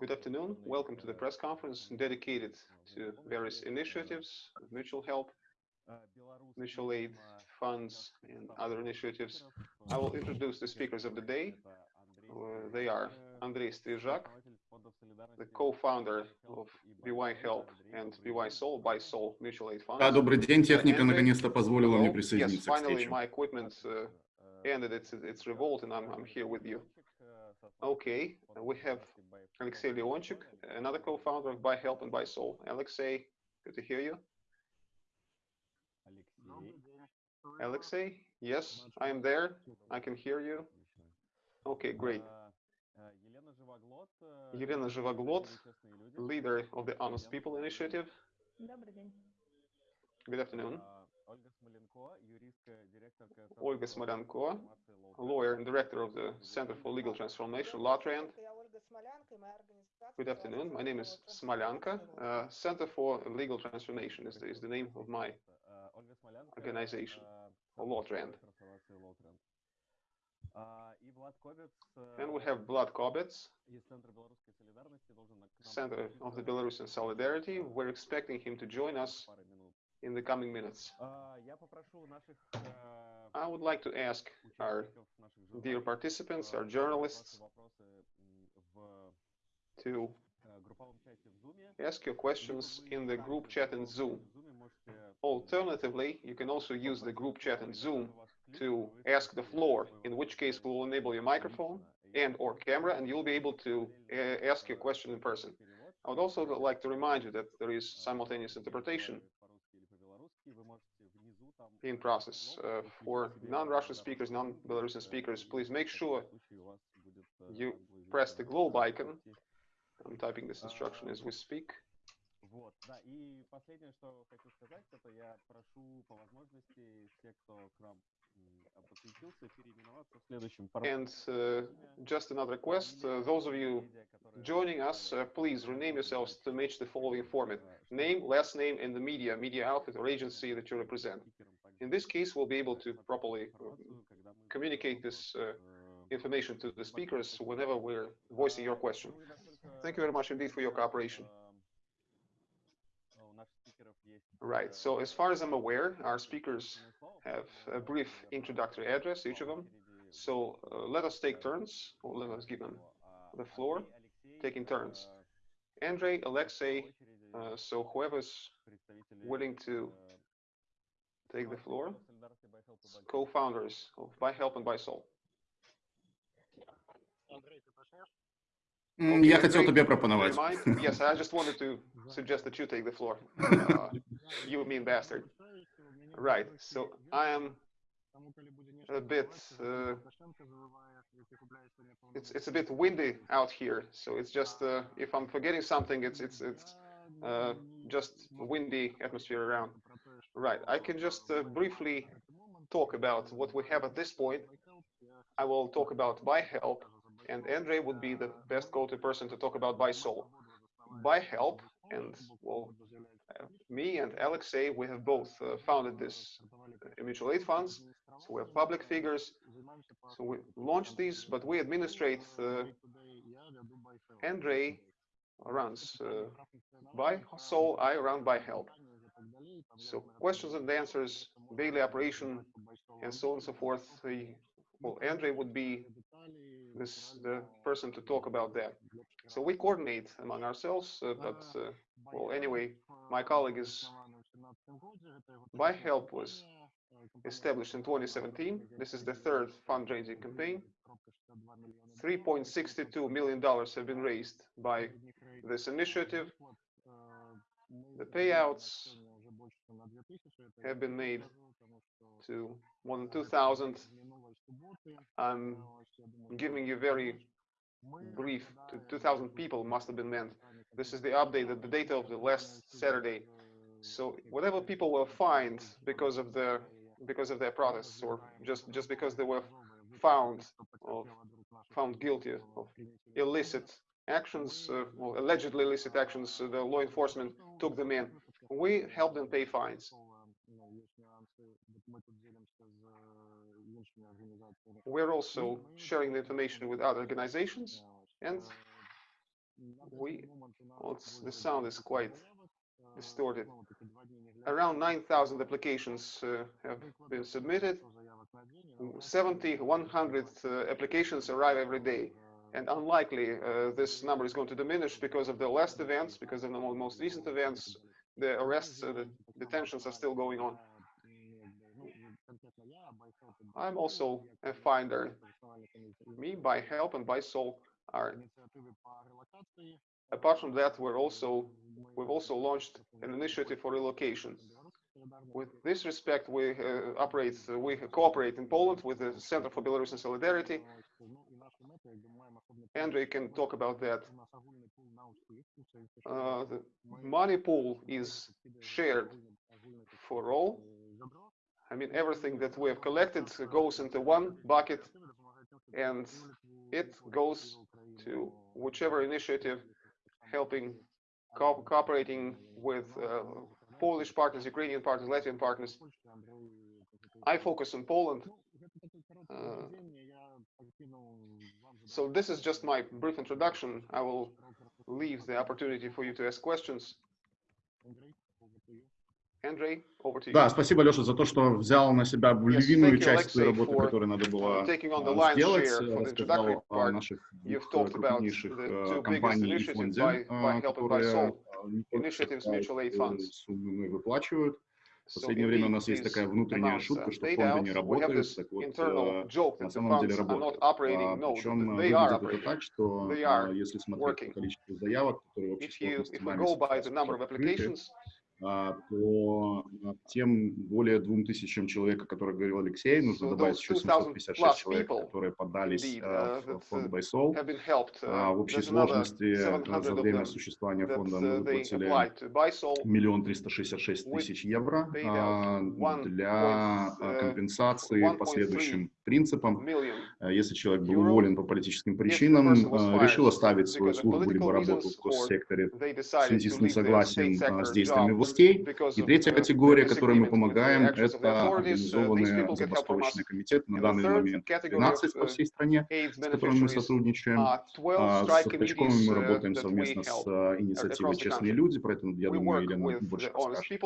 Good afternoon. Welcome to the press conference dedicated to various initiatives, mutual help, mutual aid funds, and other initiatives. I will introduce the speakers of the day. Uh, they are Andrei Strizhak, the co-founder of BY Help and BY Soul, by Soul Mutual Aid Fund. Да, добрый день. Техника наконец-то позволила мне Yes, присоединиться к finally встрече. my equipment uh, ended its, its revolt and I'm, I'm here with you. Okay, we have Alexey Leonchik, another co-founder of By Help and By Soul. Alexey, good to hear you. Alexey, yes, I am there. I can hear you. Okay, great. Елена Живоглод, leader of the Honest People Initiative. Good afternoon. Ольga Smolyanko, Olga Smolyanko, lawyer and director of the Center for Legal Transformation, LawTrend. Good afternoon. My name is Smolyanko. Uh, Center for Legal Transformation is the, is the name of my organization, LawTrend. And we have Vlad Kobets, Center of the Belarusian Solidarity. We're expecting him to join us in the coming minutes. I would like to ask our dear participants, our journalists, to ask your questions in the group chat in Zoom. Alternatively, you can also use the group chat in Zoom to ask the floor, in which case we will enable your microphone and or camera, and you'll be able to uh, ask your question in person. I would also like to remind you that there is simultaneous interpretation in process. Uh, for non-Russian speakers, non-Belarusian speakers, please make sure you press the globe icon. I'm typing this instruction as we speak. Вот, да, и последнее, что хочу сказать, это я прошу по возможности всех, кто к нам м, подключился, переименоваться в следующем And uh, just another request, uh, those of you joining us, uh, please rename yourselves to match the following format. Name, last name, and the media, media outfit or agency that you represent. In this case, we'll be able to properly uh, communicate this uh, information to the speakers whenever we're voicing your question. Thank you very much indeed for your cooperation. Right, so as far as I'm aware, our speakers have a brief introductory address, each of them. So uh, let us take turns, or let us give them the floor, taking turns. Andrei, Alexei, uh, so whoever's willing to take the floor, co-founders of By Help and By Soul. М, Я хотел Andrei, тебе do you пропоновать. mind? Yes, I just wanted to suggest that you take the floor. Uh, you mean bastard. Right, so I am a bit, uh, it's it's a bit windy out here, so it's just uh, if I'm forgetting something, it's it's it's uh, just windy atmosphere around. Right, I can just uh, briefly talk about what we have at this point. I will talk about by help, and Andre would be the best go-to person to talk about by soul. By help, and well, me and Alexei, we have both uh, founded this uh, mutual aid funds. So we're public figures. So we launched these, but we administrate. Uh, Andre runs by soul, I run by help. So questions and answers, daily operation, and so on and so forth. Well, Andre would be this the person to talk about that. So we coordinate among ourselves, uh, but uh, well, anyway, my colleague is by help was established in 2017. This is the third fundraising campaign. 3.62 million dollars have been raised by this initiative. The payouts have been made to more than 2,000. I'm giving you very brief. To 2,000 people must have been meant. This is the update, the data of the last Saturday. So whatever people were fined because of the because of their protests, or just just because they were found of found guilty of illicit actions, uh, well, allegedly illicit actions, uh, the law enforcement took them in. We help them pay fines. We're also sharing the information with other organizations, and we, well, the sound is quite distorted. Around 9,000 applications uh, have been submitted. 70, 100 uh, applications arrive every day. And unlikely uh, this number is going to diminish because of the last events, because of the most recent events, the arrests, uh, the detentions are still going on. I'm also a finder. Me, by help and by soul, are apart from that, we're also we've also launched an initiative for relocation. With this respect, we uh, operate, uh, we cooperate in Poland with the Center for Belarusian Solidarity. Andrei can talk about that. Uh, the money pool is shared for all. I mean, everything that we have collected goes into one bucket and it goes to whichever initiative helping co- cooperating with uh, Polish partners, Ukrainian partners, Latvian partners. I focus on Poland. Uh, so this is just my brief introduction. I will leave the opportunity for you to ask questions. Андрей, да, спасибо, Леша, за то, что взял на себя львиную yes, часть той работы, которую надо было а, сделать. Э, рассказал о наших э, крупнейших компаниях и фонде, которые суммы мы выплачивают. В последнее время у нас есть такая внутренняя шутка, что фонды не работают, так вот, э, на самом деле работают. А, Причем выглядит это так, что если смотреть по количеству заявок, которые вообще а, по а, тем более двум тысячам человек, о которых говорил Алексей, нужно добавить еще 756 человек, которые подались а, в фонд Байсол. В общей сложности за время существования фонда мы выплатили миллион триста шестьдесят шесть тысяч евро для компенсации последующим принципам. Э, если человек был уволен по политическим причинам, решил оставить свою службу либо работу в госсекторе в связи с несогласием э, с действиями властей. И третья категория, которой мы помогаем, это организованные забастовочные комитеты. На данный момент 12 по всей стране, с которыми мы сотрудничаем. А, с Сахачковым мы работаем совместно с э, инициативой «Честные люди», поэтому, я думаю, Елена больше расскажет.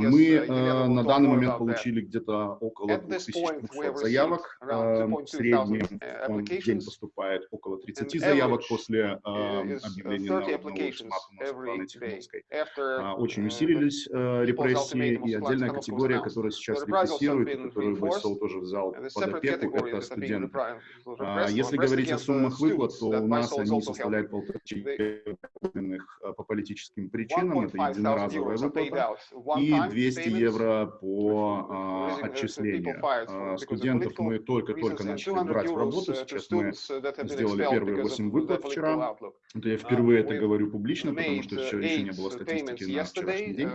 Мы на данный момент получили где-то около 2000 заявок заявок. Э, в среднем в день поступает около 30 заявок после э, объявления на ультиматума Очень усилились э, репрессии, и отдельная категория, которая сейчас репрессирует, которую Бойсол тоже взял под опеку, это студенты. А, если говорить о суммах выплат, то у нас они составляют полтора по политическим причинам, это единоразовая выплата, и 200 евро по а, отчислению. А, студентов мы только-только начали брать в работу. Сейчас мы сделали первые 8 выплат вчера. Это я впервые это говорю публично, потому что еще, еще не было статистики на вчерашний день.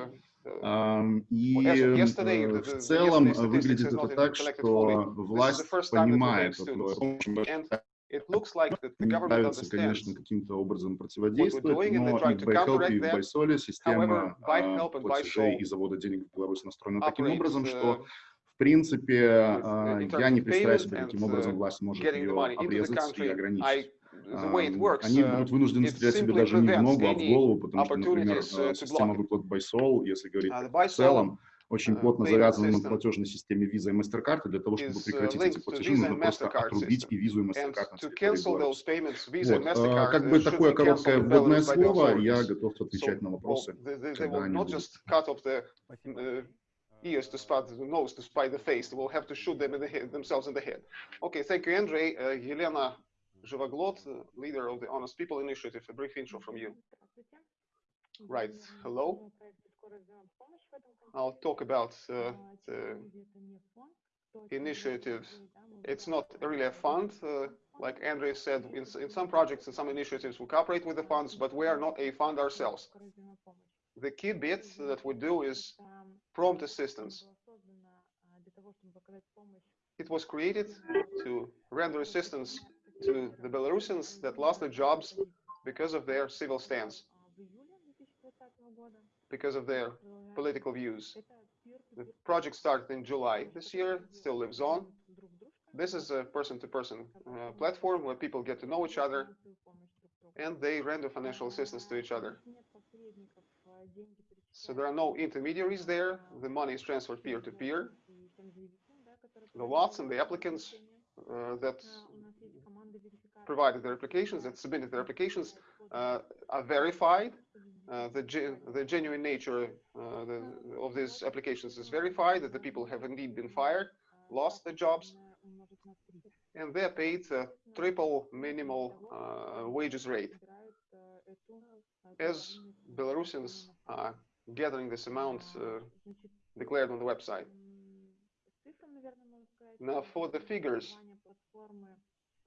И э, в целом выглядит это так, что власть понимает, It looks нравится, конечно, каким-то образом противодействовать, но и BuyHelp, и BuySoli, система а, платежей и завода денег в Беларуси настроена таким образом, что в принципе, а, я не представляю себе, каким образом власть может ее обрезать и ограничить. А, они будут вынуждены стрелять себе даже не в ногу, а в голову, потому что, например, э, система выплат Байсол, если говорить в целом, очень плотно завязана на платежной системе Visa и MasterCard, и для того, чтобы прекратить эти платежи, нужно просто отрубить и Visa и MasterCard Вот. А, как бы такое короткое вводное слово, я готов отвечать на вопросы, когда они будут. ears to spot the nose to spy the face. We'll have to shoot them in the head, themselves in the head. Okay, thank you, Andrei. Uh, Yelena Zhivoglod, uh, leader of the Honest People Initiative. A brief intro from you. Right. Hello. I'll talk about uh, the initiatives. It's not really a fund. Uh, like Andrei said, in, in some projects and some initiatives, we cooperate with the funds, but we are not a fund ourselves. The key bit that we do is prompt assistance. It was created to render assistance to the Belarusians that lost their jobs because of their civil stance, because of their political views. The project started in July this year, still lives on. This is a person-to-person uh, platform where people get to know each other and they render financial assistance to each other. So there are no intermediaries there. The money is transferred peer to peer. The lots and the applicants uh, that provided their applications, that submitted their applications, uh, are verified. Uh, the, ge- the genuine nature uh, the, of these applications is verified, that the people have indeed been fired, lost their jobs, and they're paid triple minimal uh, wages rate. As Belarusians are gathering this amount uh, declared on the website. Now, for the figures,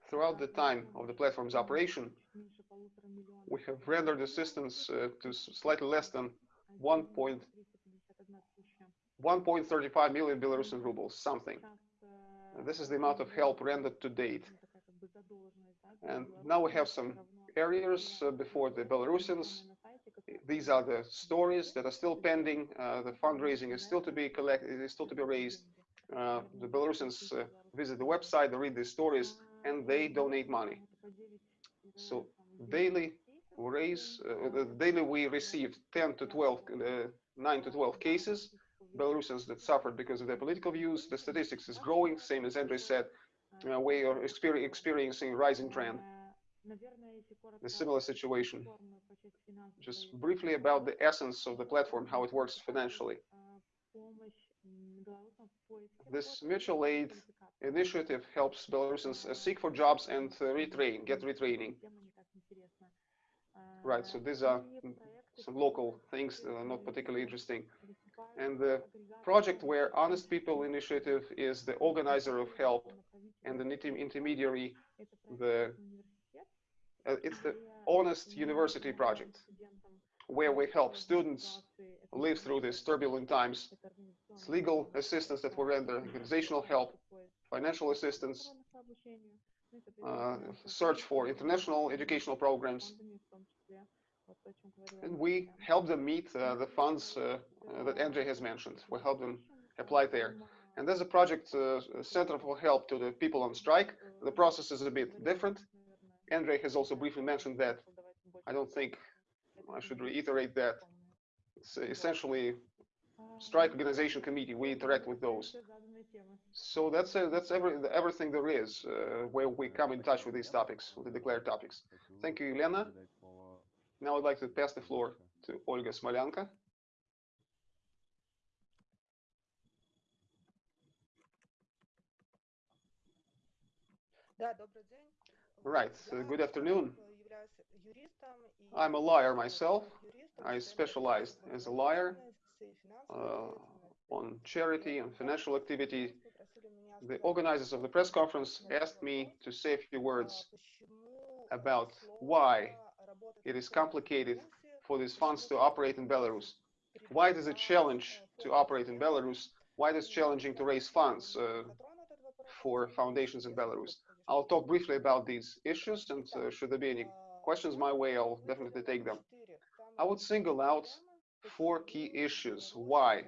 throughout the time of the platform's operation, we have rendered assistance uh, to slightly less than 1. point- 1.35 million Belarusian rubles, something. And This is the amount of help rendered to date. And now we have some areas uh, before the Belarusians. These are the stories that are still pending. Uh, the fundraising is still to be collected, is still to be raised. Uh, the Belarusians uh, visit the website, they read these stories, and they donate money. So daily we raise, the- daily we receive 10 to 12, uh, 9 to 12 cases, Belarusians that suffered because of their political views. The statistics is growing, same as Andrei said. Uh, we are experiencing rising trend. A similar situation. Just briefly about the essence of the platform, how it works financially. This mutual aid initiative helps Belarusians uh, seek for jobs and uh, retrain, get retraining. Right, so these are some local things that are not particularly interesting. And the project where Honest People Initiative is the organizer of help and the intermediary, the uh, it's the Honest University Project, where we help students live through these turbulent times. It's legal assistance that we render, organizational help, financial assistance, uh, search for international educational programs, and we help them meet uh, the funds uh, uh, that Andrei has mentioned. We help them apply there. And there's a project, uh, Center for Help to the People on Strike. The process is a bit different. Andrei has also briefly mentioned that. I don't think I should reiterate that. It's essentially strike organization committee. We interact with those. So that's uh, that's every, everything there is uh, where we come in touch with these topics, with the declared topics. Thank you, Elena. Now I'd like to pass the floor to Olga Smolyanko. Right. So good afternoon. I'm a lawyer myself. I specialized as a lawyer uh, uh, on charity and financial activity. The organizers of the press conference asked me to say a few words about why it is complicated for these funds to operate in Belarus. Why is it challenge to operate in Belarus? Why is it challenging to raise funds uh, for foundations in Belarus? I'll talk briefly about these issues, and uh, should there be any questions my way, I'll definitely take them. I would single out four key issues why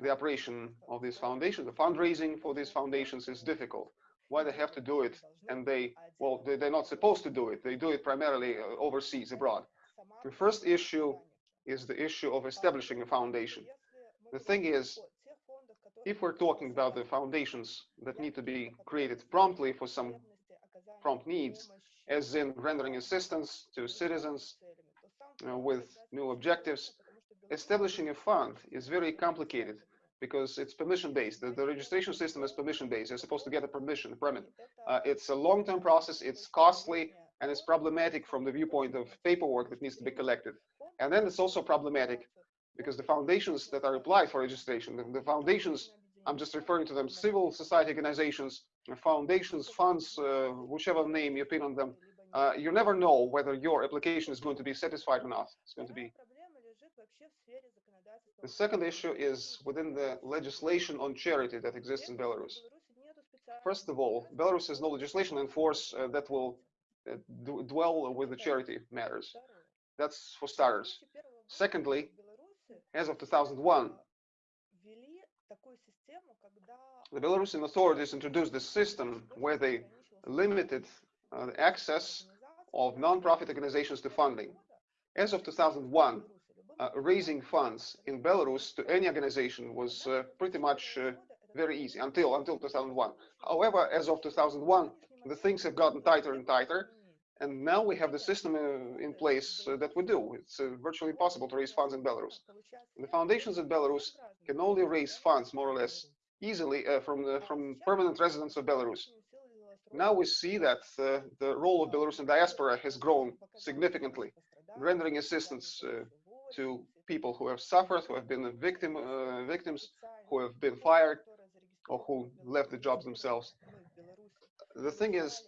the operation of this foundation, the fundraising for these foundations is difficult. Why they have to do it, and they, well, they, they're not supposed to do it. They do it primarily uh, overseas, abroad. The first issue is the issue of establishing a foundation. The thing is, if we're talking about the foundations that need to be created promptly for some prompt needs, as in rendering assistance to citizens uh, with new objectives, establishing a fund is very complicated because it's permission based. The, the registration system is permission based. You're supposed to get a permission, a permit. Uh, it's a long term process, it's costly, and it's problematic from the viewpoint of paperwork that needs to be collected. And then it's also problematic because the foundations that are applied for registration, the, foundations, I'm just referring to them, civil society organizations, foundations, funds, uh, whichever name you put on them, uh, you never know whether your application is going to be satisfied or not. It's going to be. The second issue is within the legislation on charity that exists in Belarus. First of all, Belarus has no legislation in force uh, that will uh, dwell with the charity matters. That's for starters. Secondly, as of 2001, the Belarusian authorities introduced this system where they limited uh, the access of non-profit organizations to funding. As of 2001, uh, raising funds in Belarus to any organization was uh, pretty much uh, very easy until until 2001. However, as of 2001, the things have gotten tighter and tighter, and now we have the system uh, in place uh, that we do. It's uh, virtually impossible to raise funds in Belarus. The foundations in Belarus can only raise funds more or less easily uh, from the, from permanent residents of Belarus. Now we see that uh, the role of Belarusian diaspora has grown significantly, rendering assistance uh, to people who have suffered, who have been victim, victims, who have been fired, or who left the jobs themselves. The thing is,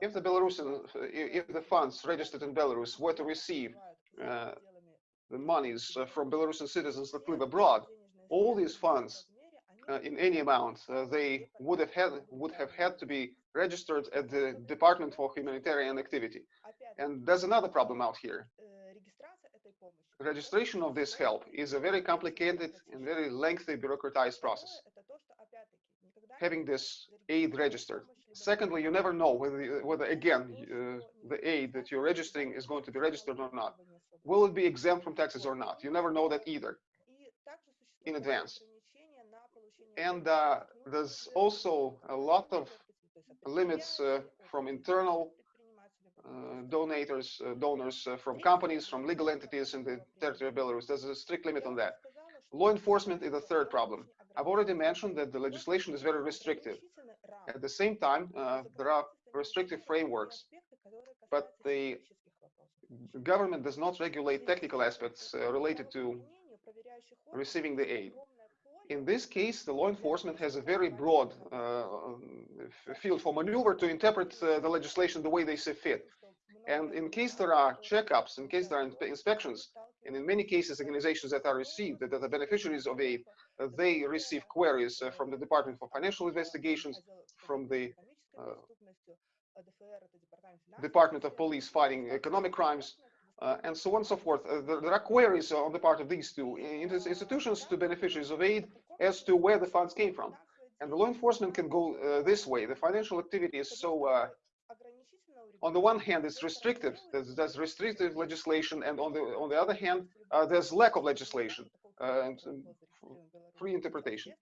if the Belarusian, if the funds registered in Belarus were to receive uh, the monies uh, from Belarusian citizens that live abroad, all these funds uh, in any amount, uh, they would have had would have had to be registered at the Department for Humanitarian Activity. And there's another problem out here. Registration of this help is a very complicated and very lengthy bureaucratized process. Having this aid registered. Secondly, you never know whether, whether again, uh, the aid that you're registering is going to be registered or not. Will it be exempt from taxes or not? You never know that either in advance. And uh, there's also a lot of limits uh, from internal uh, donators, uh, donors uh, from companies, from legal entities in the territory of Belarus. There's a strict limit on that. Law enforcement is the third problem. I've already mentioned that the legislation is very restrictive. At the same time, uh, there are restrictive frameworks, but the government does not regulate technical aspects uh, related to receiving the aid. In this case, the law enforcement has a very broad uh, field for maneuver to interpret uh, the legislation the way they see fit. And in case there are checkups, in case there are inspections, and in many cases, organizations that are received, that are the beneficiaries of aid, they receive queries uh, from the Department for Financial Investigations, from the uh, Department of Police fighting economic crimes, uh, and so on and so forth. Uh, there, there, are queries on the part of these two institutions to beneficiaries of aid as to where the funds came from. And the law enforcement can go uh, this way. The financial activity is so, uh, on the one hand, it's restrictive. There's, there's, restrictive legislation, and on the on the other hand, uh, there's lack of legislation uh, and free interpretation.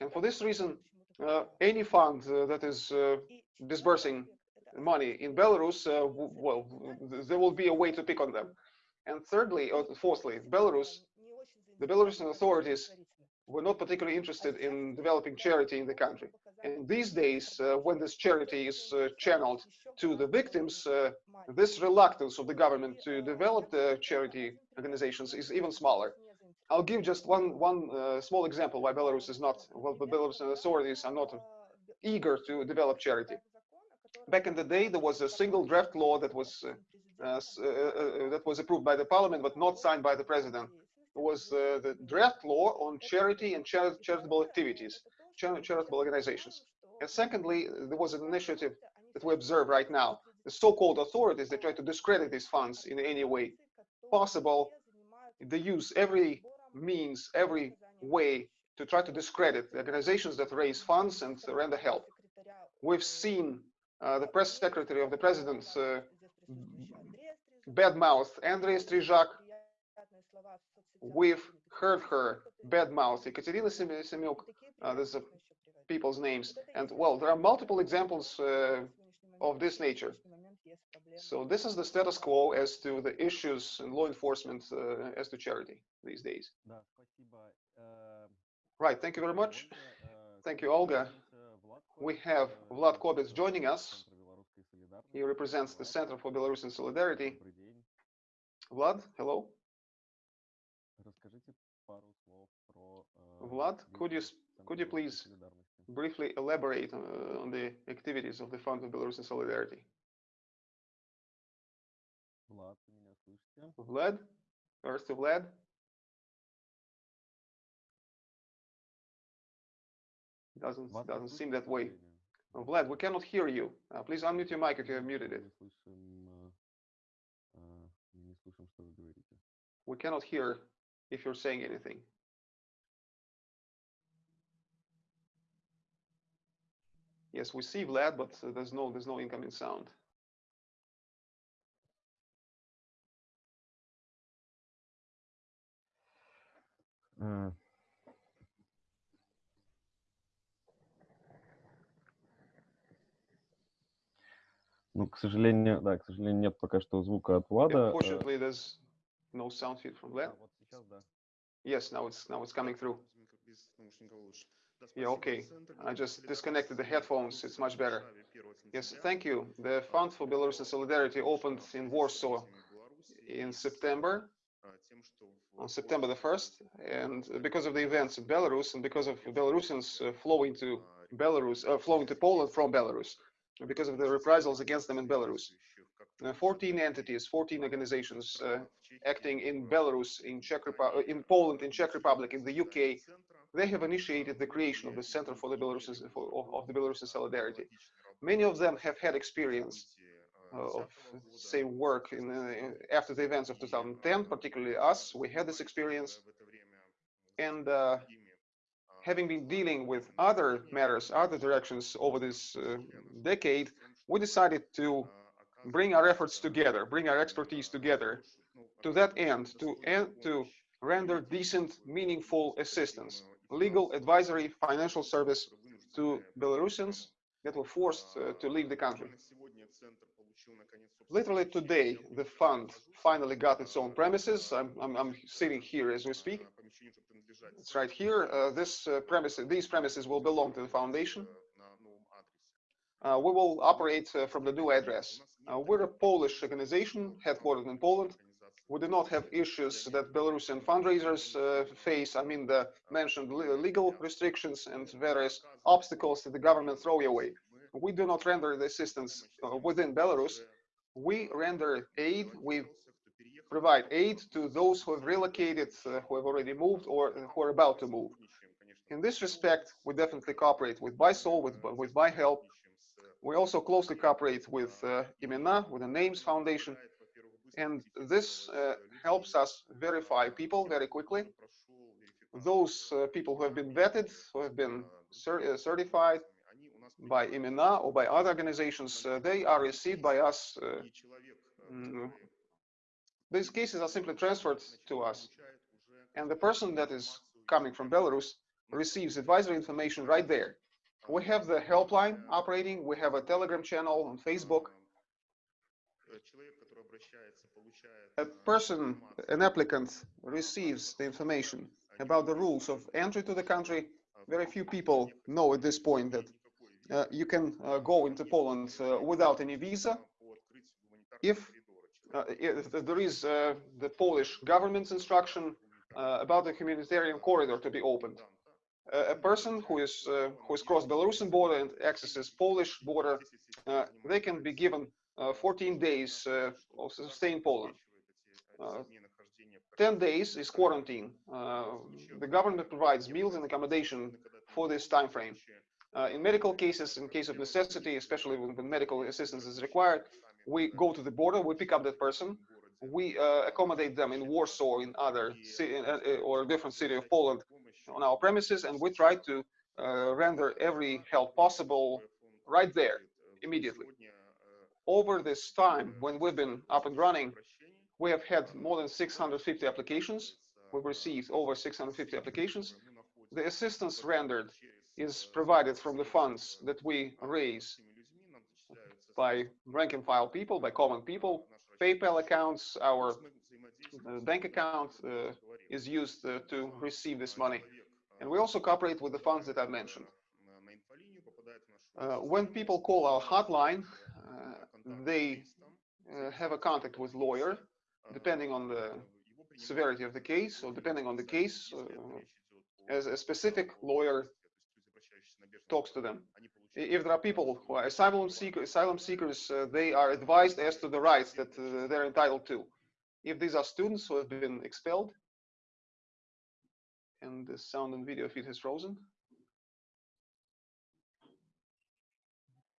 And for this reason, any fund that is disbursing money in Belarus, uh, well, there will be a way to pick on them. And thirdly, or fourthly, Belarus, the Belarusian authorities were not particularly interested in developing charity in the country. And these days, uh, when this charity is uh, channeled to the victims, uh, this reluctance of the government to develop the charity organizations is even smaller. I'll give just one one uh, small example why Belarus is not, well, the Belarusian authorities are not eager to develop charity back in the day, there was a single draft law that was uh, uh, that was approved by the parliament, but not signed by the president. It was the draft law on charity and char charitable activities, charitable organizations. And secondly, there was an initiative that we observe right now. The so-called authorities, they try to discredit these funds in any way possible. They use every means, every way to try to discredit the organizations that raise funds and render help. We've seen uh, the press secretary of the president uh, badmouth Andrei Strizhak. We've heard her badmouth Ekaterina Semyuk. Uh, these are people's names. And well, there are multiple examples uh, of this nature. So this is the status quo as to the issues in law enforcement uh, as to charity these days. Right, thank you very much. Thank you, Olga we have Vlad Kobets joining us. He represents the Center for Belarusian Solidarity. Vlad, hello. Vlad, could you could you please briefly elaborate uh, on the activities of the Fund of Belarusian Solidarity? Vlad, first to Vlad. Doesn't doesn't seem that way. Oh, Vlad, we cannot hear you. Uh, please unmute your mic if you have muted it. We cannot hear if you're saying anything. Yes, we see Vlad, but there's no there's no incoming sound. Uh. Ну, к сожалению, да, к сожалению, нет пока что звука от Влада. Unfortunately, there's no sound feed from Vlad. Да, вот сейчас, да. Yes, now it's, now it's coming through. Без наушника лучше. Yeah, okay. I just disconnected the headphones. It's much better. Yes, thank you. The Fund for Belarusian Solidarity opened in Warsaw in September, on September the 1st. And because of the events in Belarus and because of Belarusians uh, flowing to Belarus, uh, flowing to Poland from Belarus, because of the reprisals against them in Belarus, uh, 14 entities, 14 organizations uh, acting in Belarus, in Czech Repu- uh, in Poland, in Czech Republic, in the UK, they have initiated the creation of the Center for the Belarusian of, of the Belarusian Solidarity. Many of them have had experience uh, of say work in, uh, after the events of 2010, particularly us. We had this experience, and uh, having been dealing with other matters, other directions over this uh, decade, we decided to bring our efforts together, bring our expertise together to that end, to end, to render decent, meaningful assistance, legal, advisory, financial service to Belarusians that were forced uh, to leave the country. Literally today, the fund finally got its own premises. I'm, I'm, I'm sitting here as we speak. It's right here. Uh, this uh, these premises will belong to the foundation. Uh, we will operate uh, from the new address. Uh, we're a Polish organization headquartered in Poland. We do not have issues that Belarusian fundraisers uh, face. I mean, the mentioned legal restrictions and various obstacles that the government throw away. We do not render the assistance uh, within Belarus. We render aid. We provide aid to those who have relocated, uh, who have already moved, or who are about to move. In this respect, we definitely cooperate with BuySol, with with BuyHelp. We also closely cooperate with uh, Imena, with the Names Foundation, and this uh, helps us verify people very quickly. Those uh, people who have been vetted, who have been cer uh, certified by Imena or by other organizations, uh, they are received by us. uh, mm, these cases are simply transferred to us, and the person that is coming from Belarus receives advisory information right there. We have the helpline operating. We have a Telegram channel on Facebook. A person, an applicant, receives the information about the rules of entry to the country. Very few people know at this point that uh, you can uh, go into Poland uh, without any visa. If, uh, if there is uh, the Polish government's instruction uh, about the humanitarian corridor to be opened, a person who is uh, who has crossed Belarusian border and accesses Polish border, uh, they can be given 14 days uh, of stay in Poland. Uh, 10 days is quarantine. Uh, the government provides meals and accommodation for this time frame. Uh, in medical cases, in case of necessity, especially when, medical assistance is required, we go to the border, we pick up that person, we uh, accommodate them in Warsaw or in other ci- uh, uh, or a different city of Poland on our premises, and we try to uh, render every help possible right there immediately. Over this time, when we've been up and running, we have had more than 650 applications. We've received over 650 applications. The assistance rendered is provided from the funds that we raise by rank and file people, by common people. PayPal accounts, our uh, bank account uh, is used uh, to receive this money. And we also cooperate with the funds that I mentioned. Uh, when people call our hotline, they uh, have a contact with lawyer, depending on the severity of the case, or depending on the case, uh, as a specific lawyer talks to them. If there are people who are asylum, seeker, asylum seekers, uh, they are advised as to the rights that uh, they're entitled to. If these are students who have been expelled, and the sound and video feed has frozen,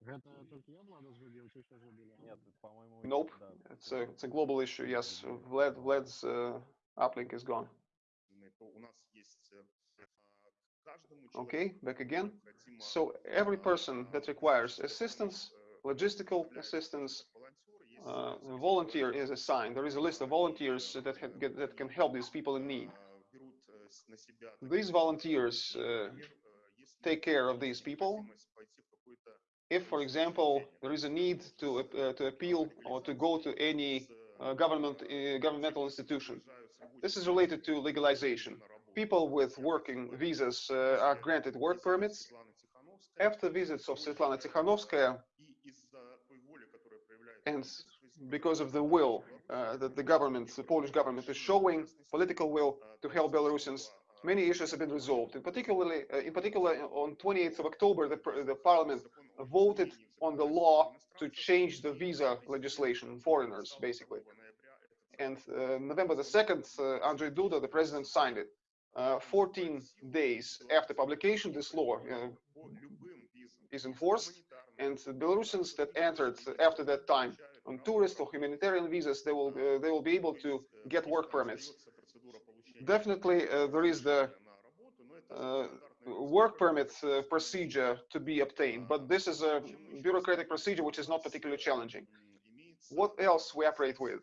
Гэта толькі я Влада згубіў, ці ўсе згубілі? Нет, по-моему, Nope. да, it's a, it's a global issue. Yes, Vlad, Vlad's uh, uplink is gone. Okay, back again. So every person that requires assistance, logistical assistance, uh, a volunteer is assigned. There is a list of volunteers that, have, get, that can help these people in need. These volunteers uh, take care of these people. if, for example, there is a need to, uh, to appeal or to go to any uh, government, uh, governmental institution, this is related to legalization. People with working visas uh, are granted work permits. After visits of Svetlana Tikhanovskaya, and because of the will uh, that the government, the Polish government is showing, political will to help Belarusians, many issues have been resolved. In particularly, uh, in particular, on 28th of October, the, the parliament voted on the law to change the visa legislation, foreigners, basically. And uh, November the 2nd, uh, Andrzej Duda, the president, signed it. Uh, 14 days after publication, this law uh, is enforced, and Belarusians that entered after that time on tourist or humanitarian visas, they will uh, they will be able to get work permits. Definitely, uh, there is the uh, work permit uh, procedure to be obtained, but this is a bureaucratic procedure which is not particularly challenging. What else we operate with?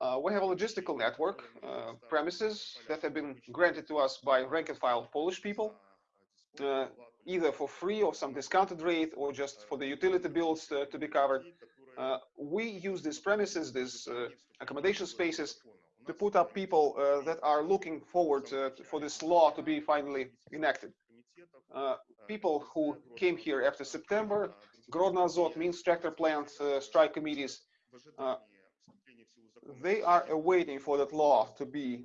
Uh, we have a logistical network, uh, premises that have been granted to us by rank and file Polish people, uh, either for free or some discounted rate or just for the utility bills to, to be covered. Uh, we use these premises, these uh, accommodation spaces, to put up people uh, that are looking forward uh, for this law to be finally enacted. Uh, people who came here after September, Grodno Azot, Minsk tractor plant, uh, strike committees, uh, they are awaiting for that law to be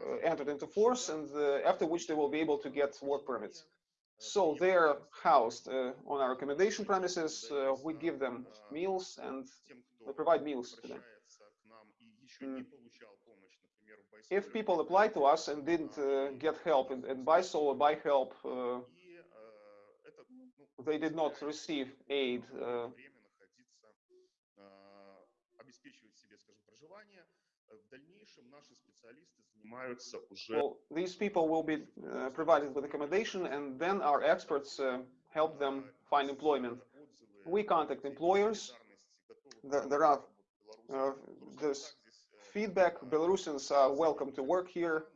uh, entered into force and after which they will be able to get work permits. So they're housed uh, on our accommodation premises. We give them meals and we provide meals to them. Mm if people apply to us and didn't uh, get help and, and buy solar, buy help, uh, they did not receive aid. Uh, well, these people will be uh, provided with accommodation and then our experts uh, help them find employment. We contact employers. There, there are uh, there's feedback. Belarusians are welcome to work here.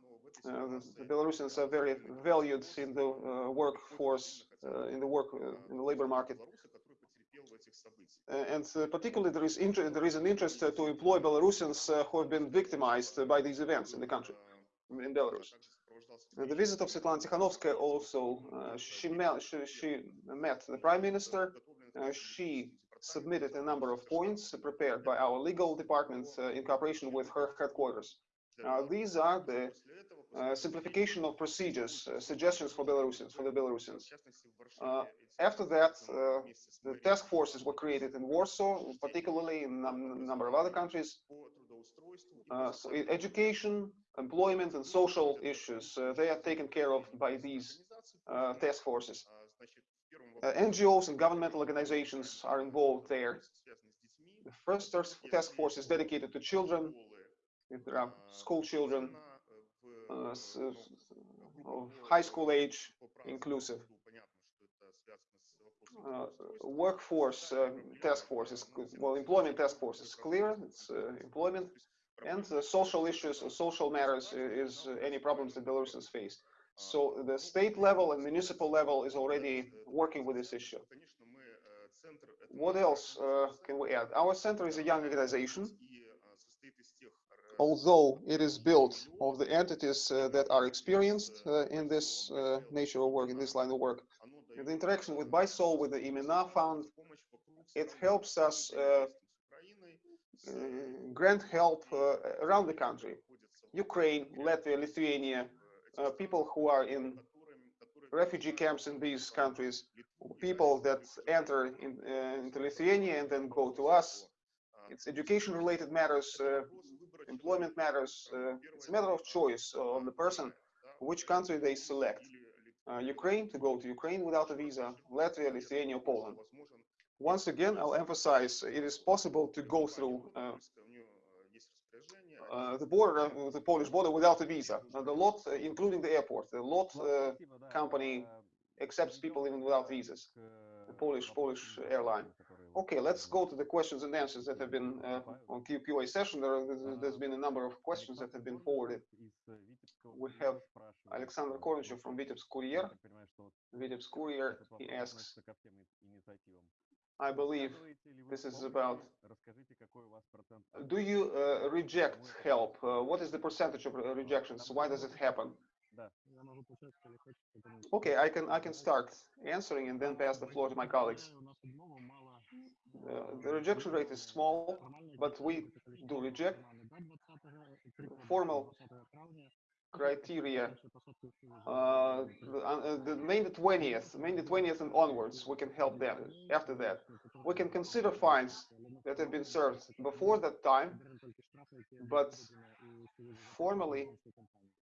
Uh, Belarusians are very valued in the uh, workforce, uh, in the work, uh, in the labor market. Uh, and uh, particularly there is there is an interest to employ Belarusians who have been victimized by these events in the country, in Belarus. The visit of Svetlana Tikhanovskaya also, she, met, she, she met the prime minister. She submitted a number of points prepared by our legal department uh, in cooperation with her headquarters. These are the uh, simplification of procedures, uh, suggestions for Belarusians, for the Belarusians. After that, the task forces were created in Warsaw, particularly in a number of other countries. So education, employment, and social issues, they are taken care of by these task forces. Uh, NGOs and governmental organizations are involved there. The first task force is dedicated to children. If there are school children uh, of high school age, inclusive. Uh, workforce uh, task force is well, employment task force is clear. It's uh, employment, and uh, social issues or social matters is any problems that Belarusians face. So the state level and municipal level is already working with this issue. What else uh, can we add? Our center is a young organization, although it is built of the entities uh, that are experienced uh, in this uh, nature of work, in this line of work. The interaction with BISOL, with the IMENA Fund, it helps us uh, uh, grant help uh, around the country. Ukraine, Latvia, Lithuania, uh, people who are in refugee camps in these countries, people that enter in, uh, into Lithuania and then go to us. It's education related matters, uh, employment matters. Uh, it's a matter of choice of the person which country they select. Uh, Ukraine to go to Ukraine without a visa, Latvia, Lithuania, Poland. Once again, I'll emphasize it is possible to go through uh, uh, the border, uh, the Polish border, without a visa. And the lot, uh, including the airport, the lot company accepts people even without visas. The Polish Polish airline. Okay, let's go to the questions and answers that have been uh, on QA session. There, has been a number of questions that have been forwarded. We have Alexander Kornichev from Vitebsk Courier. Vitebsk Courier, he asks, I believe this is about. Do you uh, reject help? Uh, what is the percentage of rejections? Why does it happen? Okay, I can I can start answering and then pass the floor to my colleagues. Uh, the rejection rate is small, but we do reject. Formal criteria uh, uh, the, main mainly 20th mainly 20th and onwards we can help them. After that we can consider fines that have been served before that time but formally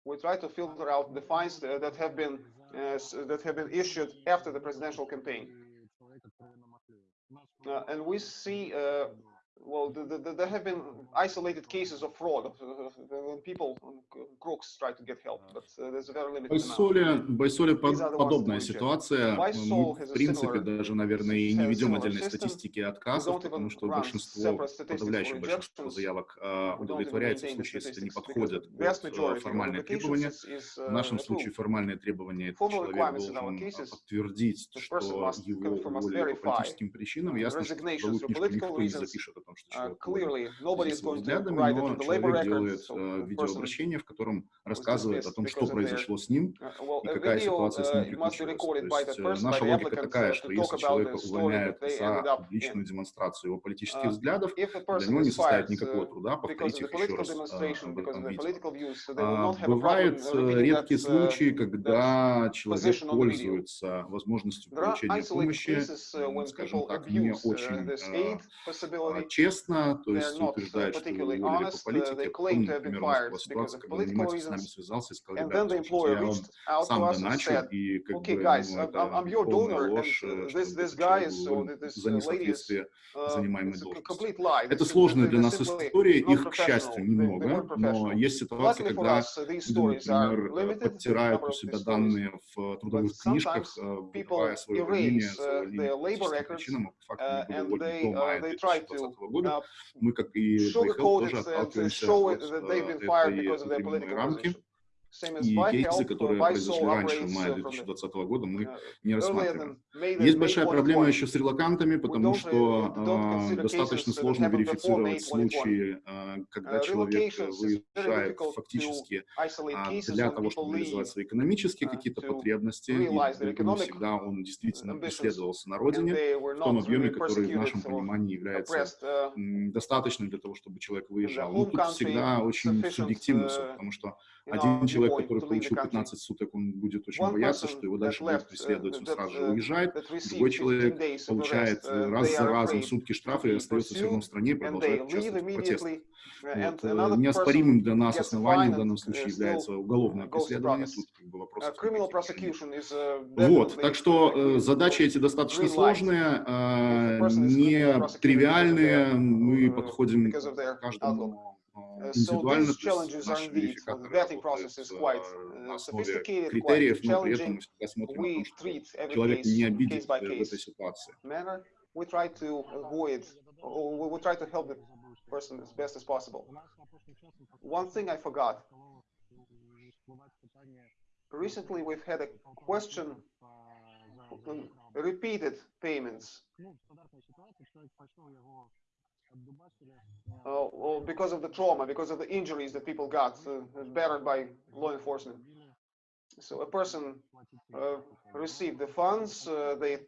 we try to filter out the fines that have been uh, that have been issued after the presidential campaign. Uh, and we see uh, well, there have been isolated cases of fraud. People, crooks try to get help, but there's a very limited Байсоле, Байсоле под, подобная ситуация. Мы, в принципе, даже, наверное, и не ведем отдельной статистики отказов, потому что большинство, подавляющее большинство заявок а, удовлетворяется в случае, если не подходят под э, формальные требования. В нашем случае формальные требования – это человек должен подтвердить, что его уволили по политическим причинам. Ясно, что получишь, никто не запишет это том, что человек uh, взглядами, но человек делает uh, видеообращение, в котором рассказывает о том, что произошло с ним и какая ситуация с ним приключилась. То есть э, наша логика такая, что если человека увольняют за личную демонстрацию его политических взглядов, для него не составит никакого труда повторить их еще раз э, в этом видео. А, бывают редкие случаи, когда человек пользуется возможностью получения помощи, скажем так, не очень честно, то есть утверждают, что вы уволили по политике, а потом, например, у нас была ситуация, с нами связался и сказал, ребята, слушайте, я вам сам доначу, и как бы, ну, это полная ложь, э, за несоответствие занимаемой должности. Это сложная для нас история, их, к счастью, немного, но есть ситуации, когда например, э, подтирают у себя данные в э, трудовых книжках, выбивая свое мнение, свое мнение по причинам, а по факту не было уволено до мая 2020 года года. Мы, как и Байхелл, тоже отталкиваемся от э, этой рамки и кейсы, которые произошли раньше, в мае 2020 года, мы не рассматриваем. Есть большая проблема еще с релакантами, потому что а, а, э, достаточно сложно верифицировать случаи, э, когда человек выезжает фактически э, для того, чтобы реализовать свои экономические какие-то потребности, и далеко не всегда он действительно преследовался на родине в том объеме, который в нашем понимании является достаточным для того, чтобы человек выезжал. Но тут всегда очень субъективно все, потому что а, один человек, который получил 15 суток, он будет очень бояться, что его дальше будут преследовать, он сразу же уезжает. Другой человек получает раз за разом сутки штрафа и остается в равно в стране и продолжает участвовать в протестах. Э, неоспоримым для нас основанием в данном случае является уголовное преследование. Тут как бы вопрос. Вот, так что э, задачи эти достаточно сложные, а, не тривиальные. Мы подходим к каждому э, Uh, so индивидуально, these то есть challenges are наши indeed, the верификаторы vetting работают process is э, quite на uh, основе sophisticated, quite критериев, но при этом challenging. мы всегда смотрим о We том, что treat every человек не case обидит case by э, в этой case ситуации. manner. We try to avoid, or we we try to help the person as best as possible. У нас опошним часом One thing I forgot. стало всплывать питание Recently, we've had a question on repeated payments well, because of the trauma, because of the injuries that people got uh, battered by law enforcement. So a person uh, received the funds, uh, they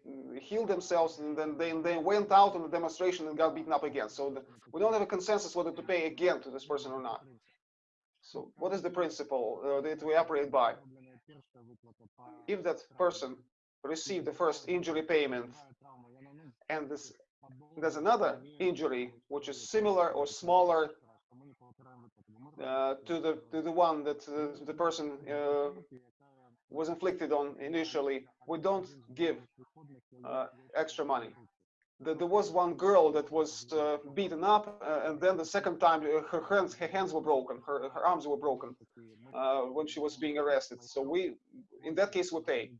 healed themselves, and then they, they went out on the demonstration and got beaten up again. So the, we don't have a consensus whether to pay again to this person or not. So what is the principle uh, that we operate by? If that person received the first injury payment and this, there's another injury which is similar or smaller uh, to the to the one that uh, the person uh, was inflicted on initially, we don't give uh, extra money. There, was one girl that was uh, beaten up, uh, and then the second time her hands her hands were broken, her her arms were broken when she was being arrested. So we, in that case, we pay.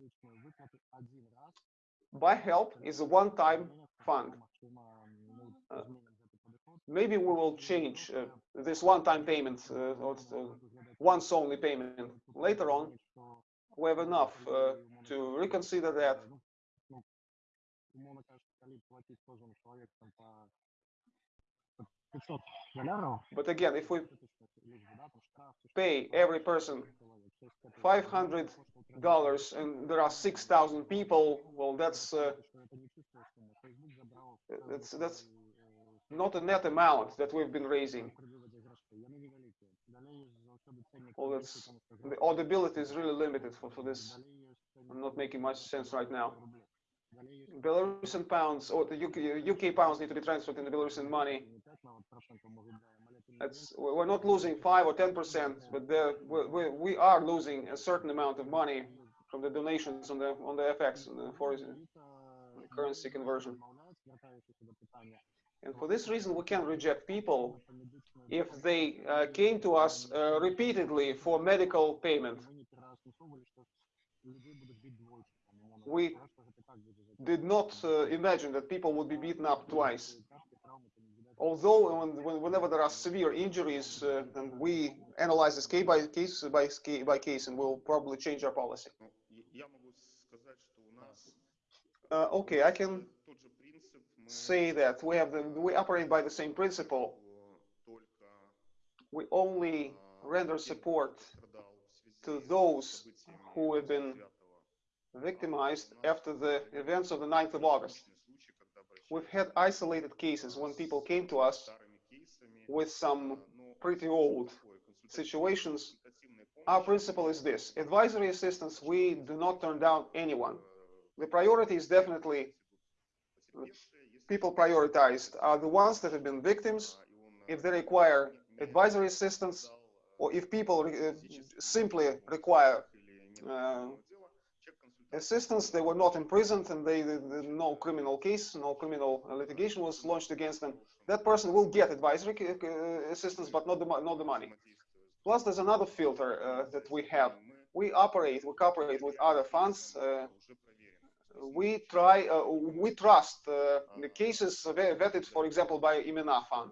ByHelp is a one-time fund maybe we will change uh, this one-time payment uh, or uh, once only payment later on. We have enough uh, to reconsider that. But again, if we pay every person $500 and there are 6,000 people, well, that's, uh, that's, that's not a net amount that we've been raising. All that's, the audibility is really limited for, for this. I'm not making much sense right now. Belarusian pounds or the UK, UK pounds need to be transferred into Belarusian money. That's, we're not losing 5 or 10%, but the, we, we are losing a certain amount of money from the donations on the on the FX, on the foreign currency conversion. And for this reason, we can reject people if they uh, came to us uh, repeatedly for medical payment. We did not uh, imagine that people would be beaten up twice. Although when, whenever there are severe injuries, uh, and we analyze this case by case by, by case, and we'll probably change our policy. Uh, okay, I can say that we have the, we operate by the same principle. We only render support to those who have been victimized after the events of the 9th of August. We've had isolated cases when people came to us with some pretty old situations. Our principle is this. Advisory assistance, we do not turn down anyone. The priority is definitely people prioritized are the ones that have been victims. If they require advisory assistance, or if people uh, simply require uh, assistance, they were not imprisoned and they, the, the- no criminal case, no criminal litigation was launched against them. That person will get advisory uh, assistance, but not the, not the money. Plus, there's another filter uh, that we have. We operate, we cooperate with other funds. Uh, we try, uh, we trust uh, the cases vetted, for example, by Imena Fund.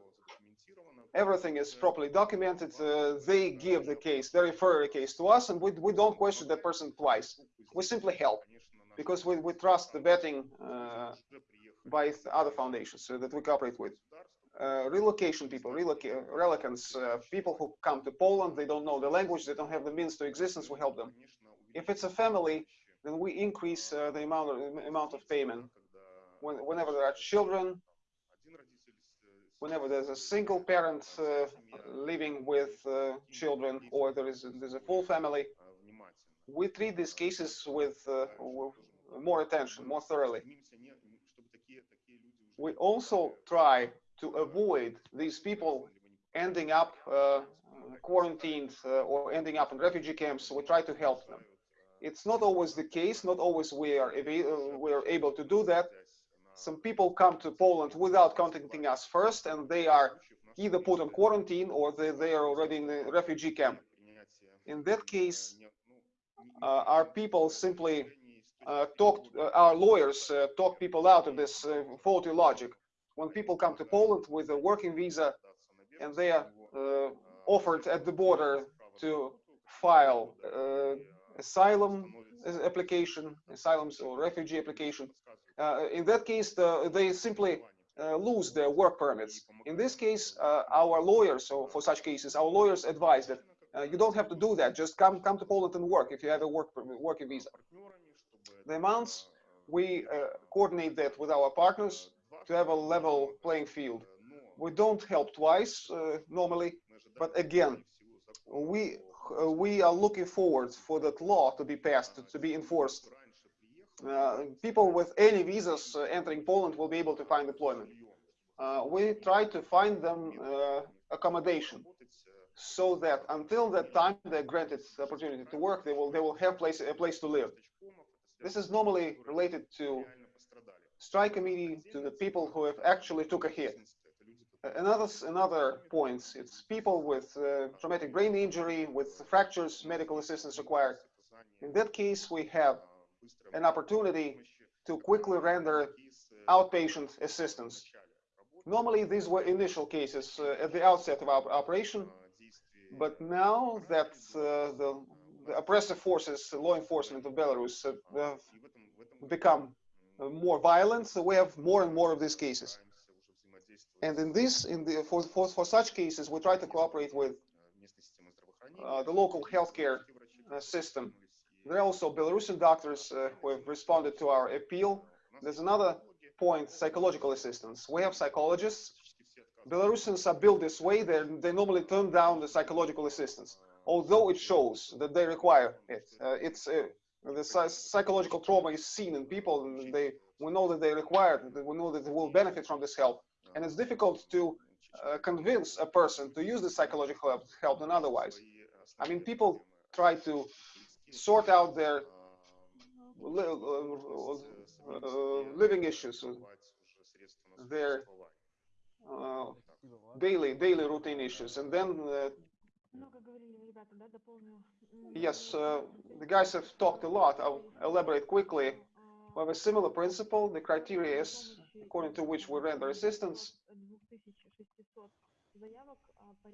Everything is properly documented. Uh, they give the case, they refer the case to us, and we, we don't question that person twice. We simply help because we, we trust the vetting uh, by th- other foundations uh, that we cooperate with. Uh, relocation people, relocants, uh, people who come to Poland, they don't know the language, they don't have the means to existence, we help them. If it's a family, then we increase uh, the amount of, amount of payment. When, whenever there are children, whenever there's a single parent uh, living with uh, children, or there is a, there's a full family, we treat these cases with, uh, with more attention, more thoroughly. We also try to avoid these people ending up uh, quarantined uh, or ending up in refugee camps. We try to help them. It's not always the case. Not always we are uh, we are able to do that. Some people come to Poland without contacting us first, and they are either put on quarantine or they, they are already in the refugee camp. In that case, uh, our people simply uh, talk, uh, our lawyers uh, talk people out of this uh, faulty logic. When people come to Poland with a working visa and they are uh, offered at the border to file asylum uh, application, asylums or refugee application, uh, in that case, the, they simply uh, lose their work permits. In this case, uh, our lawyers, so for such cases, our lawyers advise that uh, you don't have to do that. Just come come to Poland and work if you have a work working visa. The amounts we uh, coordinate that with our partners to have a level playing field. We don't help twice uh, normally, but again, we uh, we are looking forward for that law to be passed to, be enforced. Uh, people with any visas uh, entering Poland will be able to find employment. Uh, we try to find them uh, accommodation so that until that time they're granted the opportunity to work, they will they will have place a place to live. This is normally related to strike committee, to the people who have actually took a hit. Another another point, it's people with uh, traumatic brain injury, with fractures, medical assistance required. In that case, we have an opportunity to quickly render outpatient assistance. Normally, these were initial cases uh, at the outset of our operation, but now that uh, the, the oppressive forces, law enforcement of Belarus, have, have become uh, more violent, so we have more and more of these cases. And in this, in the for for, for such cases, we try to cooperate with uh, the local healthcare uh, system. There are also Belarusian doctors uh, who have responded to our appeal. There's another point, psychological assistance. We have psychologists. Belarusians are built this way. They they normally turn down the psychological assistance, although it shows that they require it. Uh, it's uh, the psychological trauma is seen in people, and they we know that they require it. We know that they will benefit from this help, and it's difficult to uh, convince a person to use the psychological help, help than otherwise. I mean, people try to sort out their li uh, uh living issues, their uh, daily daily routine issues, and then uh, yes, uh, the guys have talked a lot. I'll elaborate quickly. We have a similar principle. The criteria is according to which we render assistance.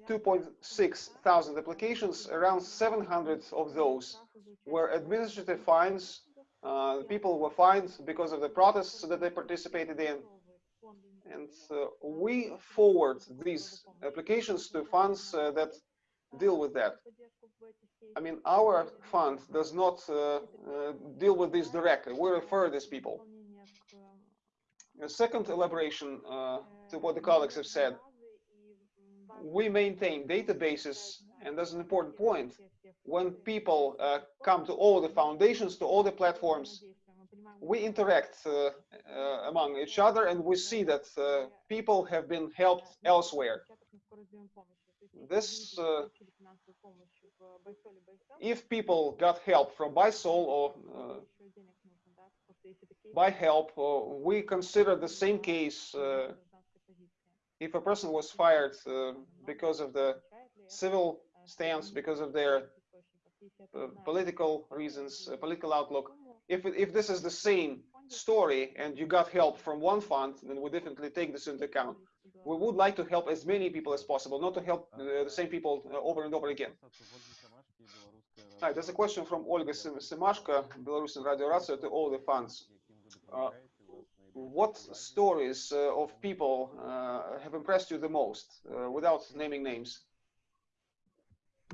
2.6 thousand applications, around 700 of those were administrative fines. Uh, people were fined because of the protests that they participated in. And uh, we forward these applications to funds uh, that deal with that. I mean, our fund does not uh, uh, deal with this directly. We refer these people. A second elaboration uh, to what the colleagues have said. We maintain databases, and that's an important point. When people uh, come to all the foundations, to all the platforms, we interact uh, uh, among each other, and we see that uh, people have been helped elsewhere. This, uh, If people got help from BySol or ByHelp, uh, we consider the same case uh, if a person was fired uh, because of the civil stance, because of their political reasons, political outlook. If, if this is the same story and you got help from one fund, then we definitely take this into account. We would like to help as many people as possible, not to help uh, the same people uh, over and over again. Hi, there's a question from Olga Sim- Simashko, Belarusian Radio Racyja, to all the funds. Uh, What stories uh, of people uh, have impressed you the most, uh, without naming names?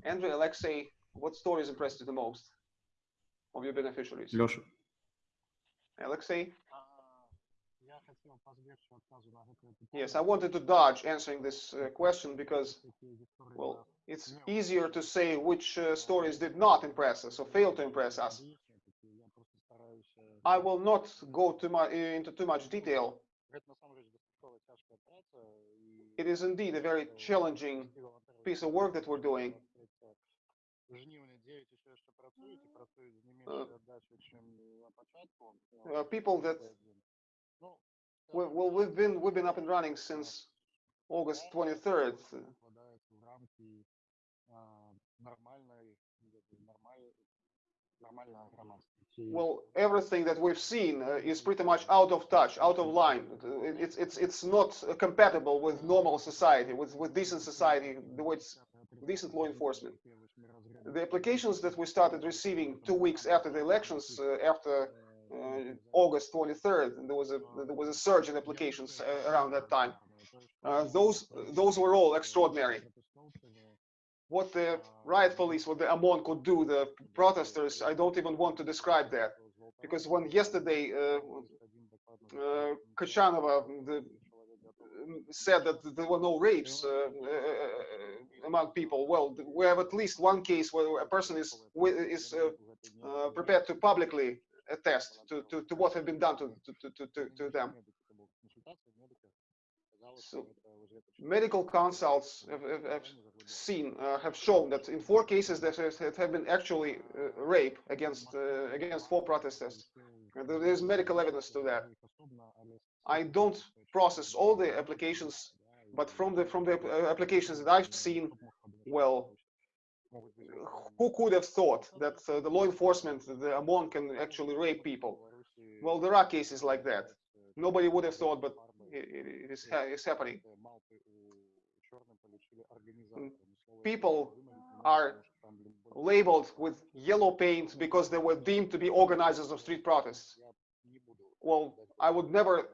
Andrew, Alexei, what stories impressed you the most of your beneficiaries? Леша. Alexei? А, Я хотел позбегнуть отказу на это. Yes, I wanted to dodge answering this uh, question because, well, it's easier to say which uh, stories did not impress us or failed to impress us. I will not go too much, into too much detail. It is indeed a very challenging piece of work that we're doing. Uh, people that well, we've been we've been up and running since August 23rd. Well, everything that we've seen uh, is pretty much out of touch, out of line. It's it's it's not compatible with normal society, with with decent society, with decent law enforcement. The applications that we started receiving two weeks after the elections, uh, after uh, August 23rd, there was a there was a surge in applications uh, around that time. Uh, those those were all extraordinary. What the riot police, what the OMON could do, the protesters, I don't even want to describe that. Because when yesterday uh, uh, Kachanova the, said that there were no rapes uh, uh, among people, well, we have at least one case where a person is is uh, uh, prepared to publicly attest to, to, to what had been done to, to, to, to, to them. So, Medical consults have, have, have seen, uh, have shown that in four cases there have, been actually uh, rape against uh, against four protesters. And there is medical evidence to that. I don't process all the applications, but from the from the uh, applications that I've seen, well, who could have thought that uh, the law enforcement, the OMON, can actually rape people? Well, there are cases like that. Nobody would have thought, but it, is it's happening. People are labeled with yellow paint because they were deemed to be organizers of street protests. Well, I would never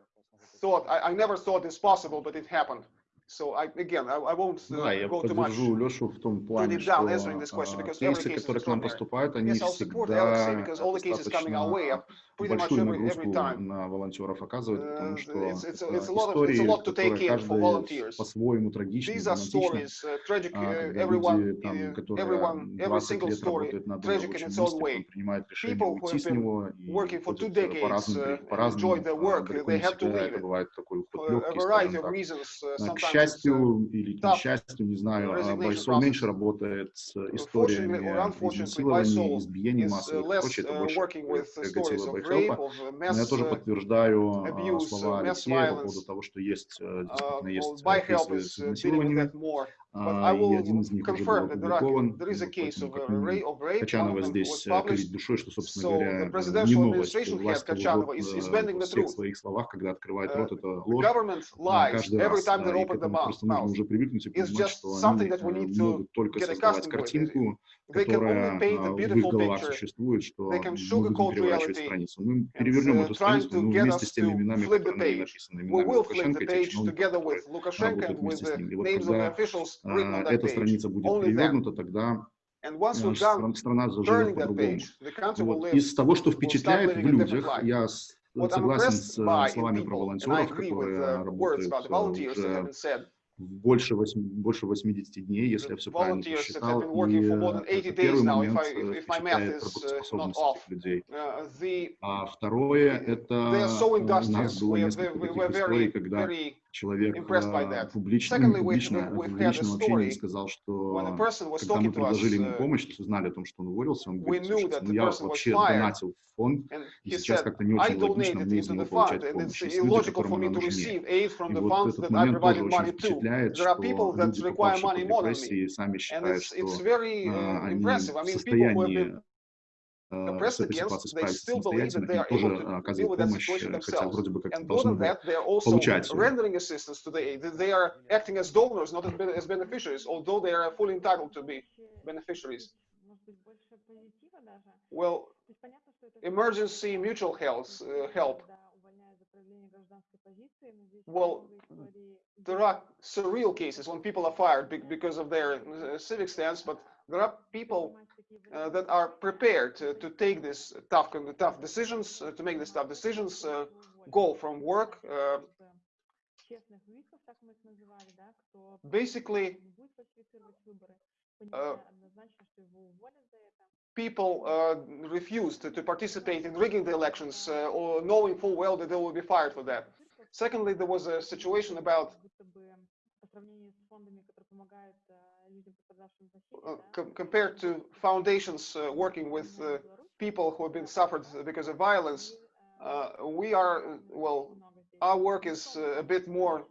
thought, I, I never thought this possible, but it happened. So I, again, I, I won't uh, Да, я go too much. поддержу Лешу в том плане, deep что down answering this question, а, because every кейсы, case is которые к нам extraordinary. поступают, они Yes, I'll support Alexei всегда because all the cases coming our way достаточно are pretty much большую every, every нагрузку time. на волонтеров оказывают, Uh, потому что it's- it's- это it's a lot of- it's a истории, lot to take которые in for каждая volunteers. по-своему трагичны, These are драматичны. stories, uh, tragic, А, uh, когда everyone, люди, там, uh, которые everyone, every 20 single лет story работают над tragic in очень its own быстро, way. он принимает решение People who уйти have с been него и working for two уходит, э, decades, по-разному, uh, при- по-разному. enjoyed their А, work, далеко they не have to всегда leave это it. бывает такой уход For a легкий, variety скажем of так. reasons, uh, А, К sometimes it's, uh, счастью или к несчастью, не знаю, а Байсол меньше работает с историями изнасилования, избиений массовых. и прочее, это больше э, Гатила Байхелпа. Но я тоже подтверждаю а, слова Алексея по поводу того, что есть, э, действительно есть кейсы э, с изнасилованиями, и один из них уже был опубликован. Качанова здесь э, кривит душой, что, собственно говоря, э, не новость. Э, власть лжет во всех своих словах, когда открывает рот, это ложь ну, каждый раз. И к этому просто нужно уже привыкнуть и понимать, что они могут только создавать картинку, которая в их головах существует, что могут переворачивать страницу. Мы перевернем эту страницу, вместе с теми именами, которые написаны, именами Лукашенко, и тех вместе с ними И вот когда а, эта страница будет перевернута, тогда страна заживет по-другому. Вот. Из того, что впечатляет в людях, я согласен с э, словами про волонтеров, которые работают уже больше, 8, больше 80 дней, если я все правильно посчитал, и э, первый момент э, впечатляет работоспособность людей. А второе — это у нас было несколько таких историй, когда человек а, ну, публично, публично, в публичном общении сказал, что когда мы предложили ему помощь, узнали о том, что он уволился, он говорит, слушайте, ну я вообще донатил в фонд, и сейчас как-то не очень логично мне из него получать помощь, есть люди, которым она нужнее. И вот этот момент тоже очень впечатляет, что люди, попавшие в депрессии, сами считают, что а, они в состоянии с этой against, ситуацией they справиться still believe that самостоятельно they и are тоже able to э, deal оказывать with that помощь, situation э, хотя themselves. вроде бы как-то And more должны than бы that, they are also получать её. rendering assistance to the aid. They are acting as donors, not as ben- as beneficiaries, although they are fully entitled to be beneficiaries. Может быть, больше позитива даже. Well, То есть понятно, что это emergency mutual health uh, help. когда увольняют за проявление гражданской позиции, но здесь Well, много историй, There где are surreal cases when people are fired be- because of their uh, civic stance, but there are people uh, that are prepared to, to take this tough tough decisions uh, to make these tough decisions uh, go from work uh, basically uh, people uh, refused to, to, participate in rigging the elections or knowing full well that they will be fired for that. Secondly there was a situation about uh, compared to foundations uh, working with uh, people who have been suffered because of violence, we are, well, our work is a bit more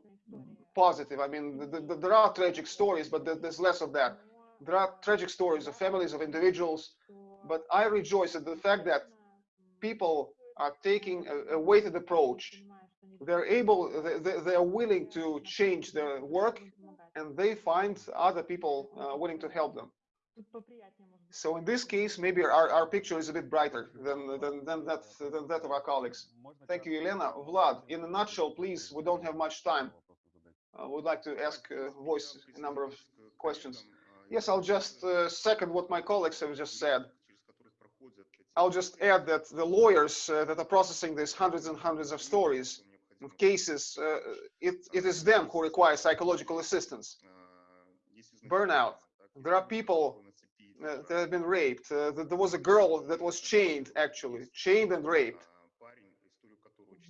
positive. I mean, the, the, there are tragic stories, but there's less of that. There are tragic stories of families, of individuals, but I rejoice at the fact that people are taking a, a weighted approach they're able, they, are willing to change their work and they find other people uh, willing to help them. So in this case, maybe our, our picture is a bit brighter than, than, than, that, than that of our colleagues. Thank you, Elena. Vlad, in a nutshell, please, we don't have much time. Uh, I would like to ask uh, voice a number of questions. Yes, I'll just uh, second what my colleagues have just said. I'll just add that the lawyers uh, that are processing these hundreds and hundreds of stories cases, uh, it, it is them who require psychological assistance. Burnout. There are people uh, that have been raped. Uh, there was a girl that was chained, actually, chained and raped.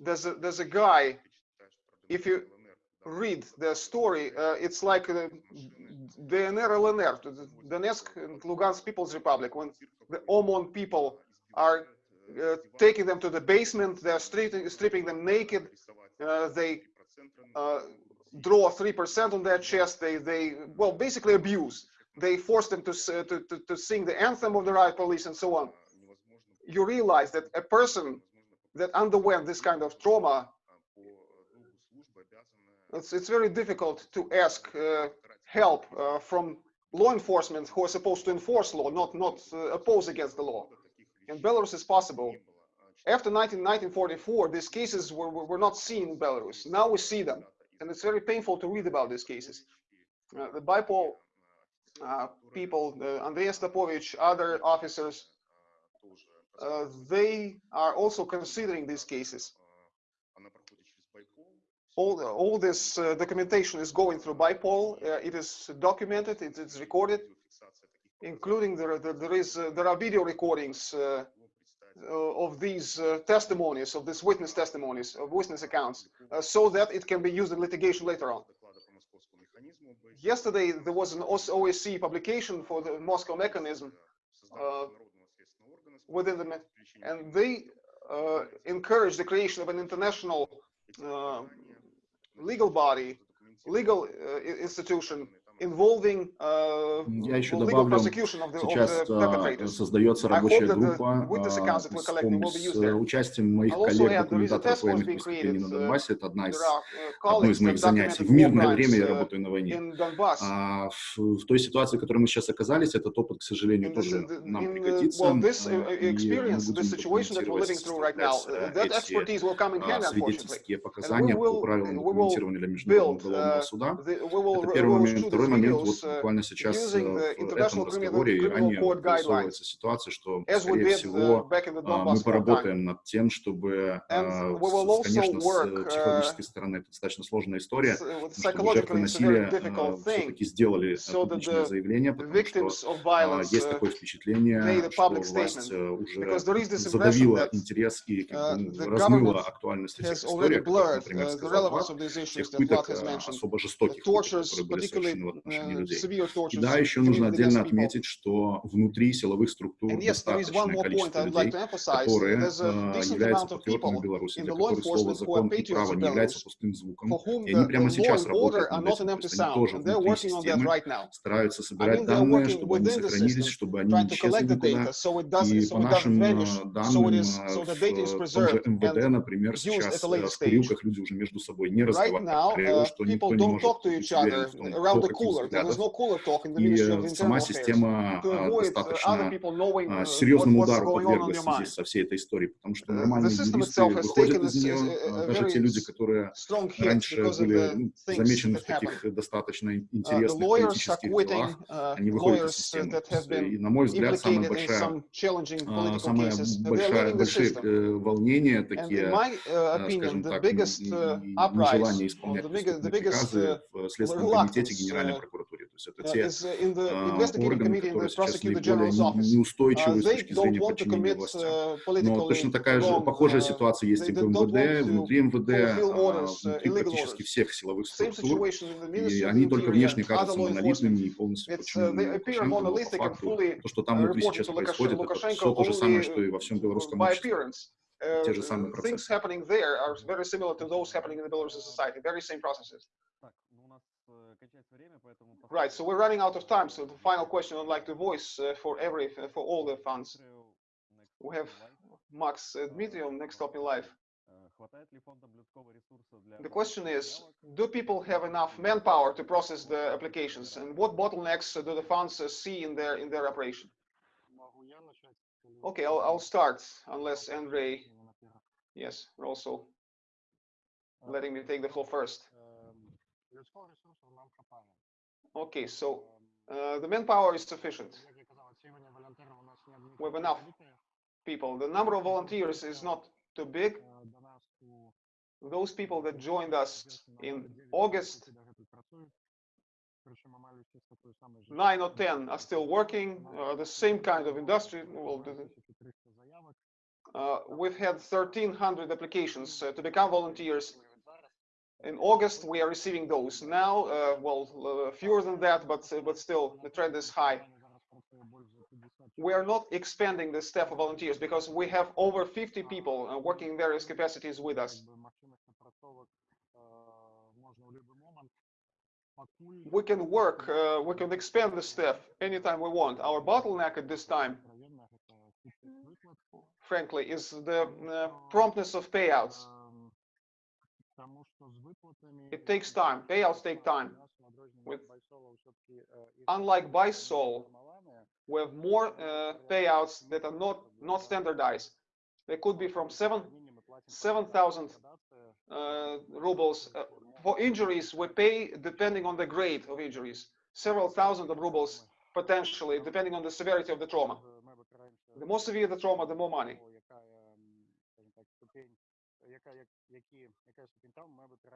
There's a, there's a guy, if you read the story, uh, it's like uh, DNR, LNR, the Donetsk and Lugansk People's Republic, when the OMON people are uh, taking them to the basement, they're stripping, stripping them naked, uh, they uh, draw 3% on their chest, they, they, well, basically abuse. They force them to, uh, to, to, to sing the anthem of the riot police and so on. You realize that a person that underwent this kind of trauma it's, it's very difficult to ask uh, help uh, from law enforcement who are supposed to enforce law, not not oppose against the law. In Belarus, it's possible. After 19, 1944, these cases were, were not seen in Belarus. Now we see them, and it's very painful to read about these cases. Uh, the BYPOL uh, people, uh, Andrei Stapovich, other officers, uh, they are also considering these cases. All, all this uh, documentation is going through BYPOL. Uh, it is documented, it is recorded, including there, there, there is uh, there are video recordings uh, uh, of these uh, testimonies, of these witness testimonies, of witness accounts, uh, so that it can be used in litigation later on. Yesterday, there was an OS- OSCE publication for the Moscow mechanism within the, and they encourage the creation of an international legal body, legal institution involving, uh, Я еще добавлю, сейчас э, создается рабочая группа uh, с э, участием моих коллег-документаторов военных преступлений на Донбассе. Это одна из, одно из моих занятий. В мирное время я работаю на войне. А в, в той ситуации, в которой мы сейчас оказались, этот опыт, к сожалению, тоже нам пригодится. И мы будем а, свидетельские показания по правилам документирования для Международного уголовного суда. Это первый момент. Второй данный момент, вот буквально сейчас э, в этом разговоре и ранее образовывается ситуация, что, скорее всего, а, мы поработаем над тем, чтобы, э, конечно, с э, психологической стороны. Это достаточно сложная история, потому что жертвы насилия все-таки сделали публичное заявление, потому что а, есть такое впечатление, что власть уже задавила интерес и размыла актуальность этих историй, например, сказал Марк, тех пыток особо жестоких, которые были совершены отношении людей. И да, еще нужно отдельно отметить, что внутри силовых структур достаточное количество людей, которые э, являются патриотами Беларуси, для которых слово «закон» и «право» не является пустым звуком, и они прямо сейчас работают над этим, то есть они тоже внутри системы стараются собирать данные, чтобы они сохранились, чтобы они не исчезли никуда, и по нашим э, данным э, в том же МВД, например, сейчас в курилках люди уже между собой не разговаривают, что никто не может определить в том, кто и сама система а, достаточно а, серьезным удару подверглась в со всей этой историей, потому что нормальные юристы выходят из нее, а, даже те люди, которые раньше были замечены в таких достаточно интересных политических делах, они выходят из системы. И, на мой взгляд, самая большая, самая большая, большие э, волнения такие, э, скажем так, нежелание исполнять приказы в Следственном комитете генерального. Генеральной прокуратуре. То есть это те а, органы, которые сейчас наиболее неустойчивы с точки зрения подчинения властям. Но точно такая же, похожая ситуация есть и в МВД, внутри МВД, а, внутри практически всех силовых структур, и они только внешне кажутся монолитными и полностью подчиненными Лукашенко, по факту, то, что там внутри сейчас происходит, это все то же самое, что и во всем белорусском обществе. те же самые процессы. Right, so we're running out of time. So the final question I'd like to voice uh, for every uh, for all the funds. We have Max uh, Dmitriev next up in life. The question is, do people have enough manpower to process the applications, and what bottlenecks uh, do the funds uh, see in their in their operation? Okay, I'll, I'll start unless Andre, yes, we're also letting me take the floor first. Okay, so uh, the manpower is sufficient. We have enough people. The number of volunteers is not too big. Those people that joined us in August, nine or ten are still working, uh, the same kind of industry. Well, uh, we've had 1,300 applications uh, to become volunteers in August, we are receiving those now. Uh, well, uh, fewer than that, but uh, but still, the trend is high. We are not expanding the staff of volunteers because we have over 50 people uh, working in various capacities with us. We can work, uh, we can expand the staff anytime we want. Our bottleneck at this time, frankly, is the uh, promptness of payouts. It takes time. Payouts take time. With- Unlike BySol, we have more uh, payouts that are not not standardized. They could be from seven 7,000 uh, rubles. Uh, for injuries, we pay depending on the grade of injuries, several thousand of rubles potentially, depending on the severity of the trauma. The more severe the trauma, the more money.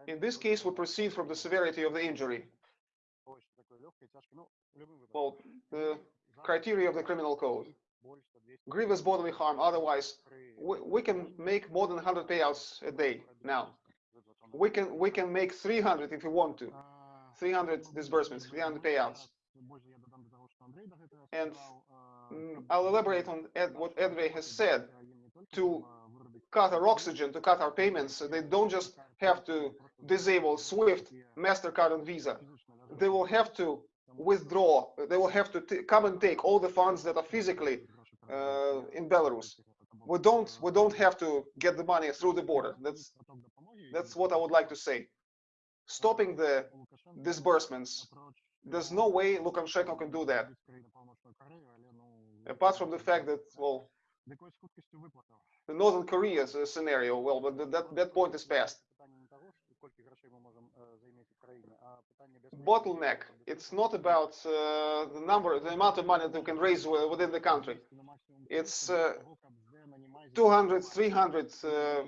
In this case, we proceed from the severity of the injury. Well, the criteria of the criminal code. Grievous bodily harm, otherwise, we, we can make more than 100 payouts a day now. We can, we can make 300 if we want to. 300 disbursements, 300 payouts. And I'll elaborate on Ed, what Edway has said. To cut our oxygen, to cut our payments, they don't just have to disable SWIFT, MasterCard, and Visa. They will have to withdraw, they will have to come and take all the funds that are physically uh, in Belarus. We don't, we don't have to get the money through the border. That's, that's what I would like to say. Stopping the disbursements, there's no way Lukashenko can do that. Apart from the fact that, well, the Northern Korea scenario, well, but that, that point is past. Bottleneck, it's not about uh, the number, the amount of money that we can raise within the country. It's uh, 200, 300 uh,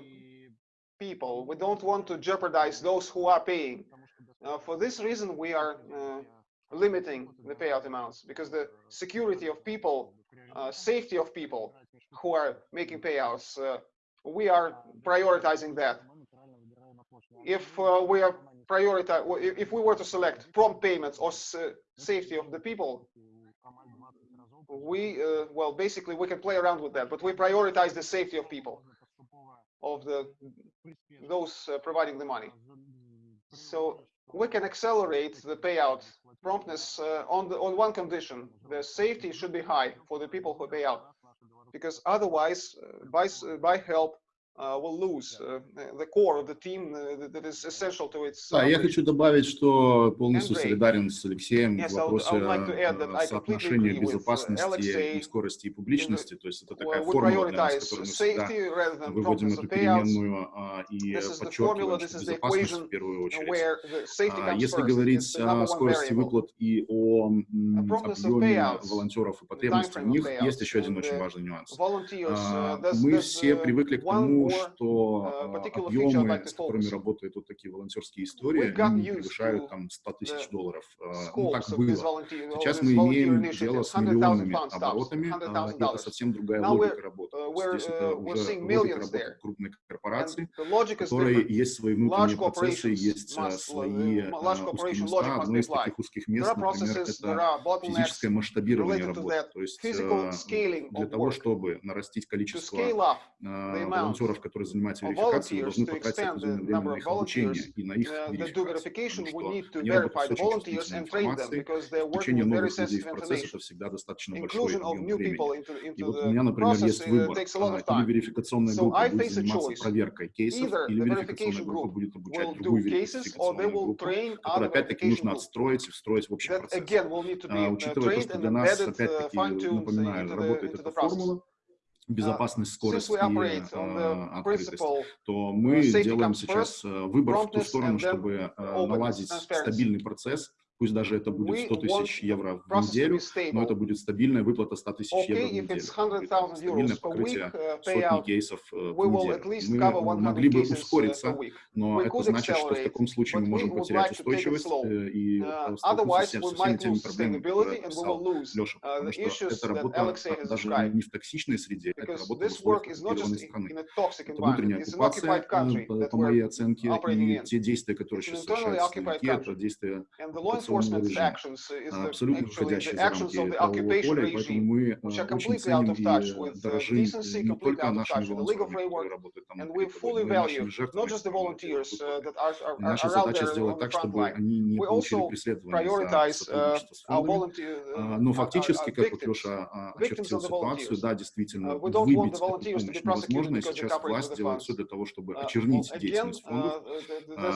people. We don't want to jeopardize those who are paying. Uh, for this reason, we are uh, limiting the payout amounts because the security of people, uh, safety of people who are making payouts, uh, we are prioritizing that. If uh, we are prioritize, if we were to select prompt payments or uh, safety of the people, we uh, well basically we can play around with that, but we prioritize the safety of people, of the those providing the money. So we can accelerate the payout promptness uh, on the on one condition: the safety should be high for the people who pay out, because otherwise, uh, by uh, ByHelp, will. Да, я хочу добавить, что полностью солидарен с Алексеем в вопросе соотношения безопасности, и скорости и публичности. То есть это такая формула, для нас, которую мы всегда выводим эту переменную а, и подчеркиваем, что безопасность в первую очередь. А если говорить о скорости выплат и о объеме волонтеров и потребностях в них, есть еще один очень важный нюанс. А, мы все привыкли к тому, что а, объемы, с которыми работают вот такие волонтерские истории, превышают там 100 тысяч долларов. Ну, так было. Сейчас мы имеем дело с миллионными оборотами, и а, это совсем другая логика работы. Здесь это уже логика работы крупной корпорации, которые есть свои внутренние процессы, есть э, свои э, узкие места. Одно из таких узких мест, например, это физическое масштабирование работы. То есть для того, чтобы нарастить количество волонтеров волонтеров, которые занимаются верификацией, должны потратить определенное время на их обучение и на их верификацию, потому что они работают с очень чувствительной информацией, включение новых людей в процесс – это всегда достаточно большой объем времени. И вот у меня, например, есть выбор, а, или верификационная группа будет заниматься проверкой кейсов, или верификационная группа будет обучать другую верификационную группу, которую, опять-таки, нужно отстроить и встроить в общий процесс. А, учитывая то, что для нас, опять-таки, напоминаю, работает эта формула, безопасность, скорость и а, а, открытость, то мы делаем сейчас э, выбор в ту сторону, чтобы э, наладить стабильный процесс, Пусть даже это будет 100 тысяч евро в неделю, но это будет стабильная выплата 100 тысяч евро в неделю. Стабильное покрытие сотни кейсов э, в неделю. Мы могли бы ускориться, но это значит, что в таком случае мы можем потерять устойчивость э, и э, столкнуться со всеми теми проблемами, которые Леша, потому что это работа даже не в токсичной среде, это работа в условиях страны. Это внутренняя оккупация, по моей оценке, и те действия, которые сейчас совершаются в стране, это действия оккупационного режима, абсолютно выходящие за рамки правового поля, поэтому мы а, очень ценим и дорожим не только нашими волонтерами, которые работают там, но и нашими жертвами. Э, Наша задача сделать так, чтобы они не получили преследование за сотрудничество с. А, но фактически, как вот Леша а, очертил ситуацию, да, действительно, выбить эту помощь невозможно, и сейчас власть делает все для того, чтобы очернить деятельность фондов.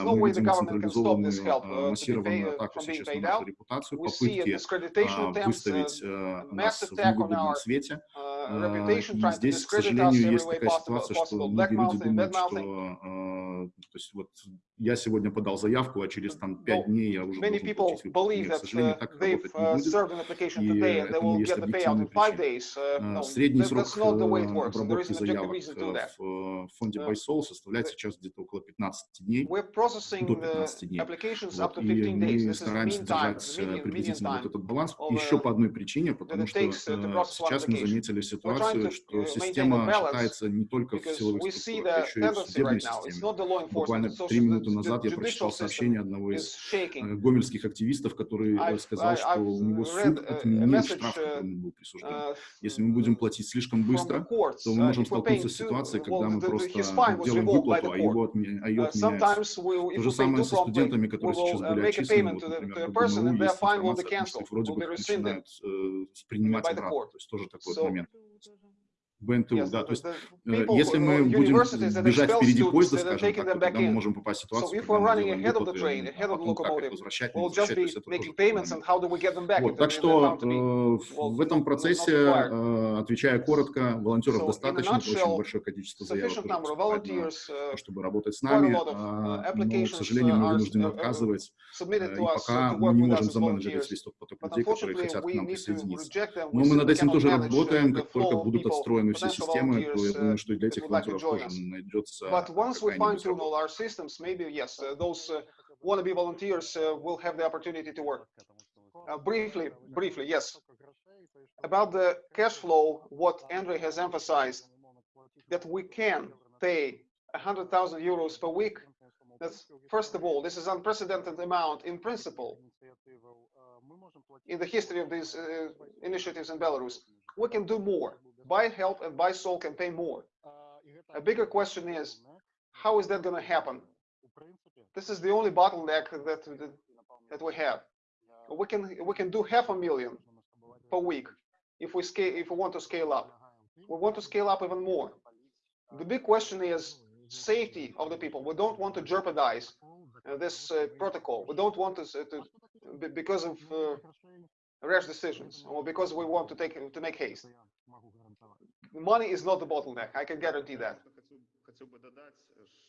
Мы видим централизованную массированную атаку сейчас общественную нашу репутацию, попытки а, выставить э, нас в негодном свете. А, здесь, к сожалению, есть такая ситуация, что многие люди думают, что... Э, то есть вот я сегодня подал заявку, а через там 5 дней я уже должен получить. Нет, к сожалению, так работать не будет. И не есть объективные причины. Э, средний срок э, обработки заявок в фонде PySol составляет сейчас где-то около 15 дней, до 15 дней. Вот, и мы стараемся держать приблизительно вот этот баланс еще по одной причине, потому что сейчас мы заметили ситуацию, что система считается не только в силовых структурах, а еще и в судебной системе. Буквально три минуты назад я прочитал сообщение одного из э, гомельских активистов, который сказал, что у него суд отменил штраф, который был присужден. Если мы будем платить слишком быстро, то мы можем столкнуться с ситуацией, когда мы просто делаем выплату, а, его отме а ее отменяют. То же самое со студентами, которые сейчас были отчислены, вот, например, по БНУ, есть информация, а вроде бы начинают э, принимать обратно, то есть тоже такой момент. children БНТУ, yes, да, то есть э, если мы будем бежать впереди поезда, скажем так, то тогда мы можем попасть в ситуацию, когда мы делаем выплаты, train, э, а потом как их возвращать, не возвращать, то есть это вот, Так что э, в этом процессе, отвечая коротко, волонтеров достаточно, очень большое количество заявок уже чтобы работать с нами, а, но, к сожалению, мы вынуждены отказывать, и пока мы не можем заменеджерить весь тот поток людей, которые хотят к нам присоединиться. Но мы над этим тоже работаем, как только будут отстроены отстроены все potential системы, то я volunteers, думаю, uh, что и для that этих would like to волонтеров join тоже us. найдется But once we какая-нибудь fine-tune работа. all our systems, maybe yes, uh, those uh, wannabe volunteers uh, will have the opportunity to work. Uh, briefly, briefly, yes. About the cash flow, what Andre has emphasized, that we can pay 100,000 euros per week. That's first of all, this is unprecedented amount in principle in the history of these uh, initiatives in Belarus. We can do more. ByHelp and BySol can pay more. A bigger question is, how is that going to happen? This is the only bottleneck that that, that we have. We can we can do half a million per week if we scale if we want to scale up. We want to scale up even more. The big question is safety of the people. We don't want to jeopardize uh, this uh, protocol. We don't want to, s- to because of uh, rash decisions or because we want to take to make haste. Money is not the bottleneck. I can guarantee that.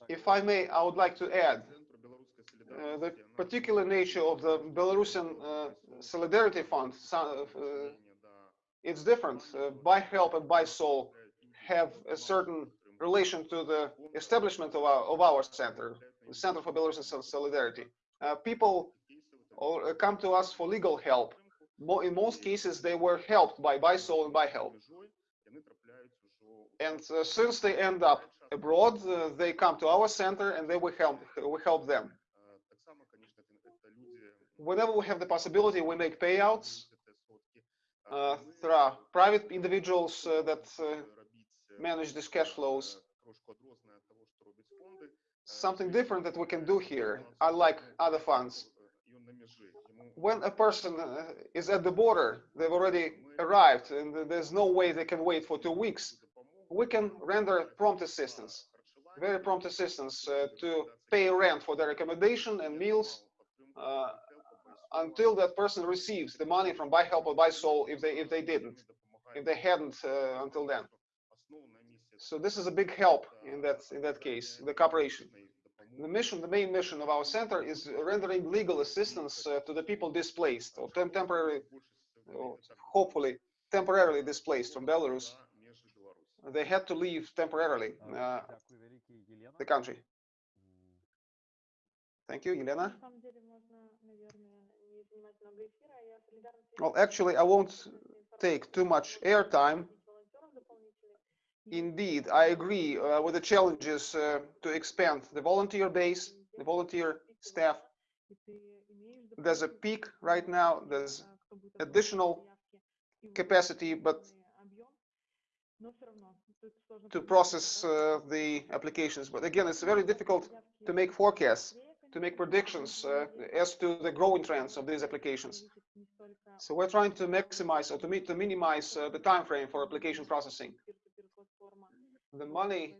If I may, I would like to add uh, the particular nature of the Belarusian uh, Solidarity Fund. uh, it's different. Uh, ByHelp and BySol have a certain relation to the establishment of our, of our center, the Center for Belarusian Solidarity. Uh, people or, uh, come to us for legal help. In most cases, they were helped by BySol and ByHelp. And uh, since they end up abroad, uh, they come to our center and they will help, we help them. Whenever we have the possibility, we make payouts. Uh, there are private individuals uh, that uh, manage these cash flows. Something different that we can do here, unlike other funds. When a person uh, is at the border, they've already arrived, and there's no way they can wait for two weeks. We can render prompt assistance, very prompt assistance uh, to pay rent for their accommodation and meals uh, until that person receives the money from ByHelp or BySol if they if they didn't, if they hadn't uh, until then. So this is a big help in that in that case, the cooperation. The mission, the main mission of our center is rendering legal assistance uh, to the people displaced or tem- temporarily, or hopefully temporarily displaced from Belarus they had to leave temporarily uh, the country. Thank you, Elena. Well, actually, I won't take too much airtime. Indeed, I agree uh, with the challenges uh, to expand the volunteer base, the volunteer staff. There's a peak right now. There's additional capacity, but to process uh, the applications. But again, it's very difficult to make forecasts, to make predictions uh, as to the growing trends of these applications. So we're trying to maximize or to, meet, to minimize uh, the time frame for application processing. The money.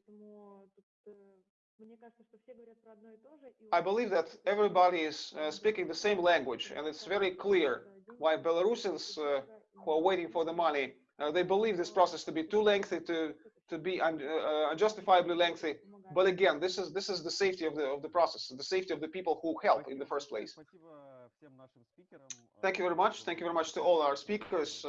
I believe that everybody is speaking the same language, and it's very clear why Belarusians who are waiting for the money uh, they believe this process to be too lengthy, to to be un, uh, uh, unjustifiably lengthy. But again, this is this is the safety of the of the process, the safety of the people who help in the first place. Thank you very much. Thank you very much to all our speakers.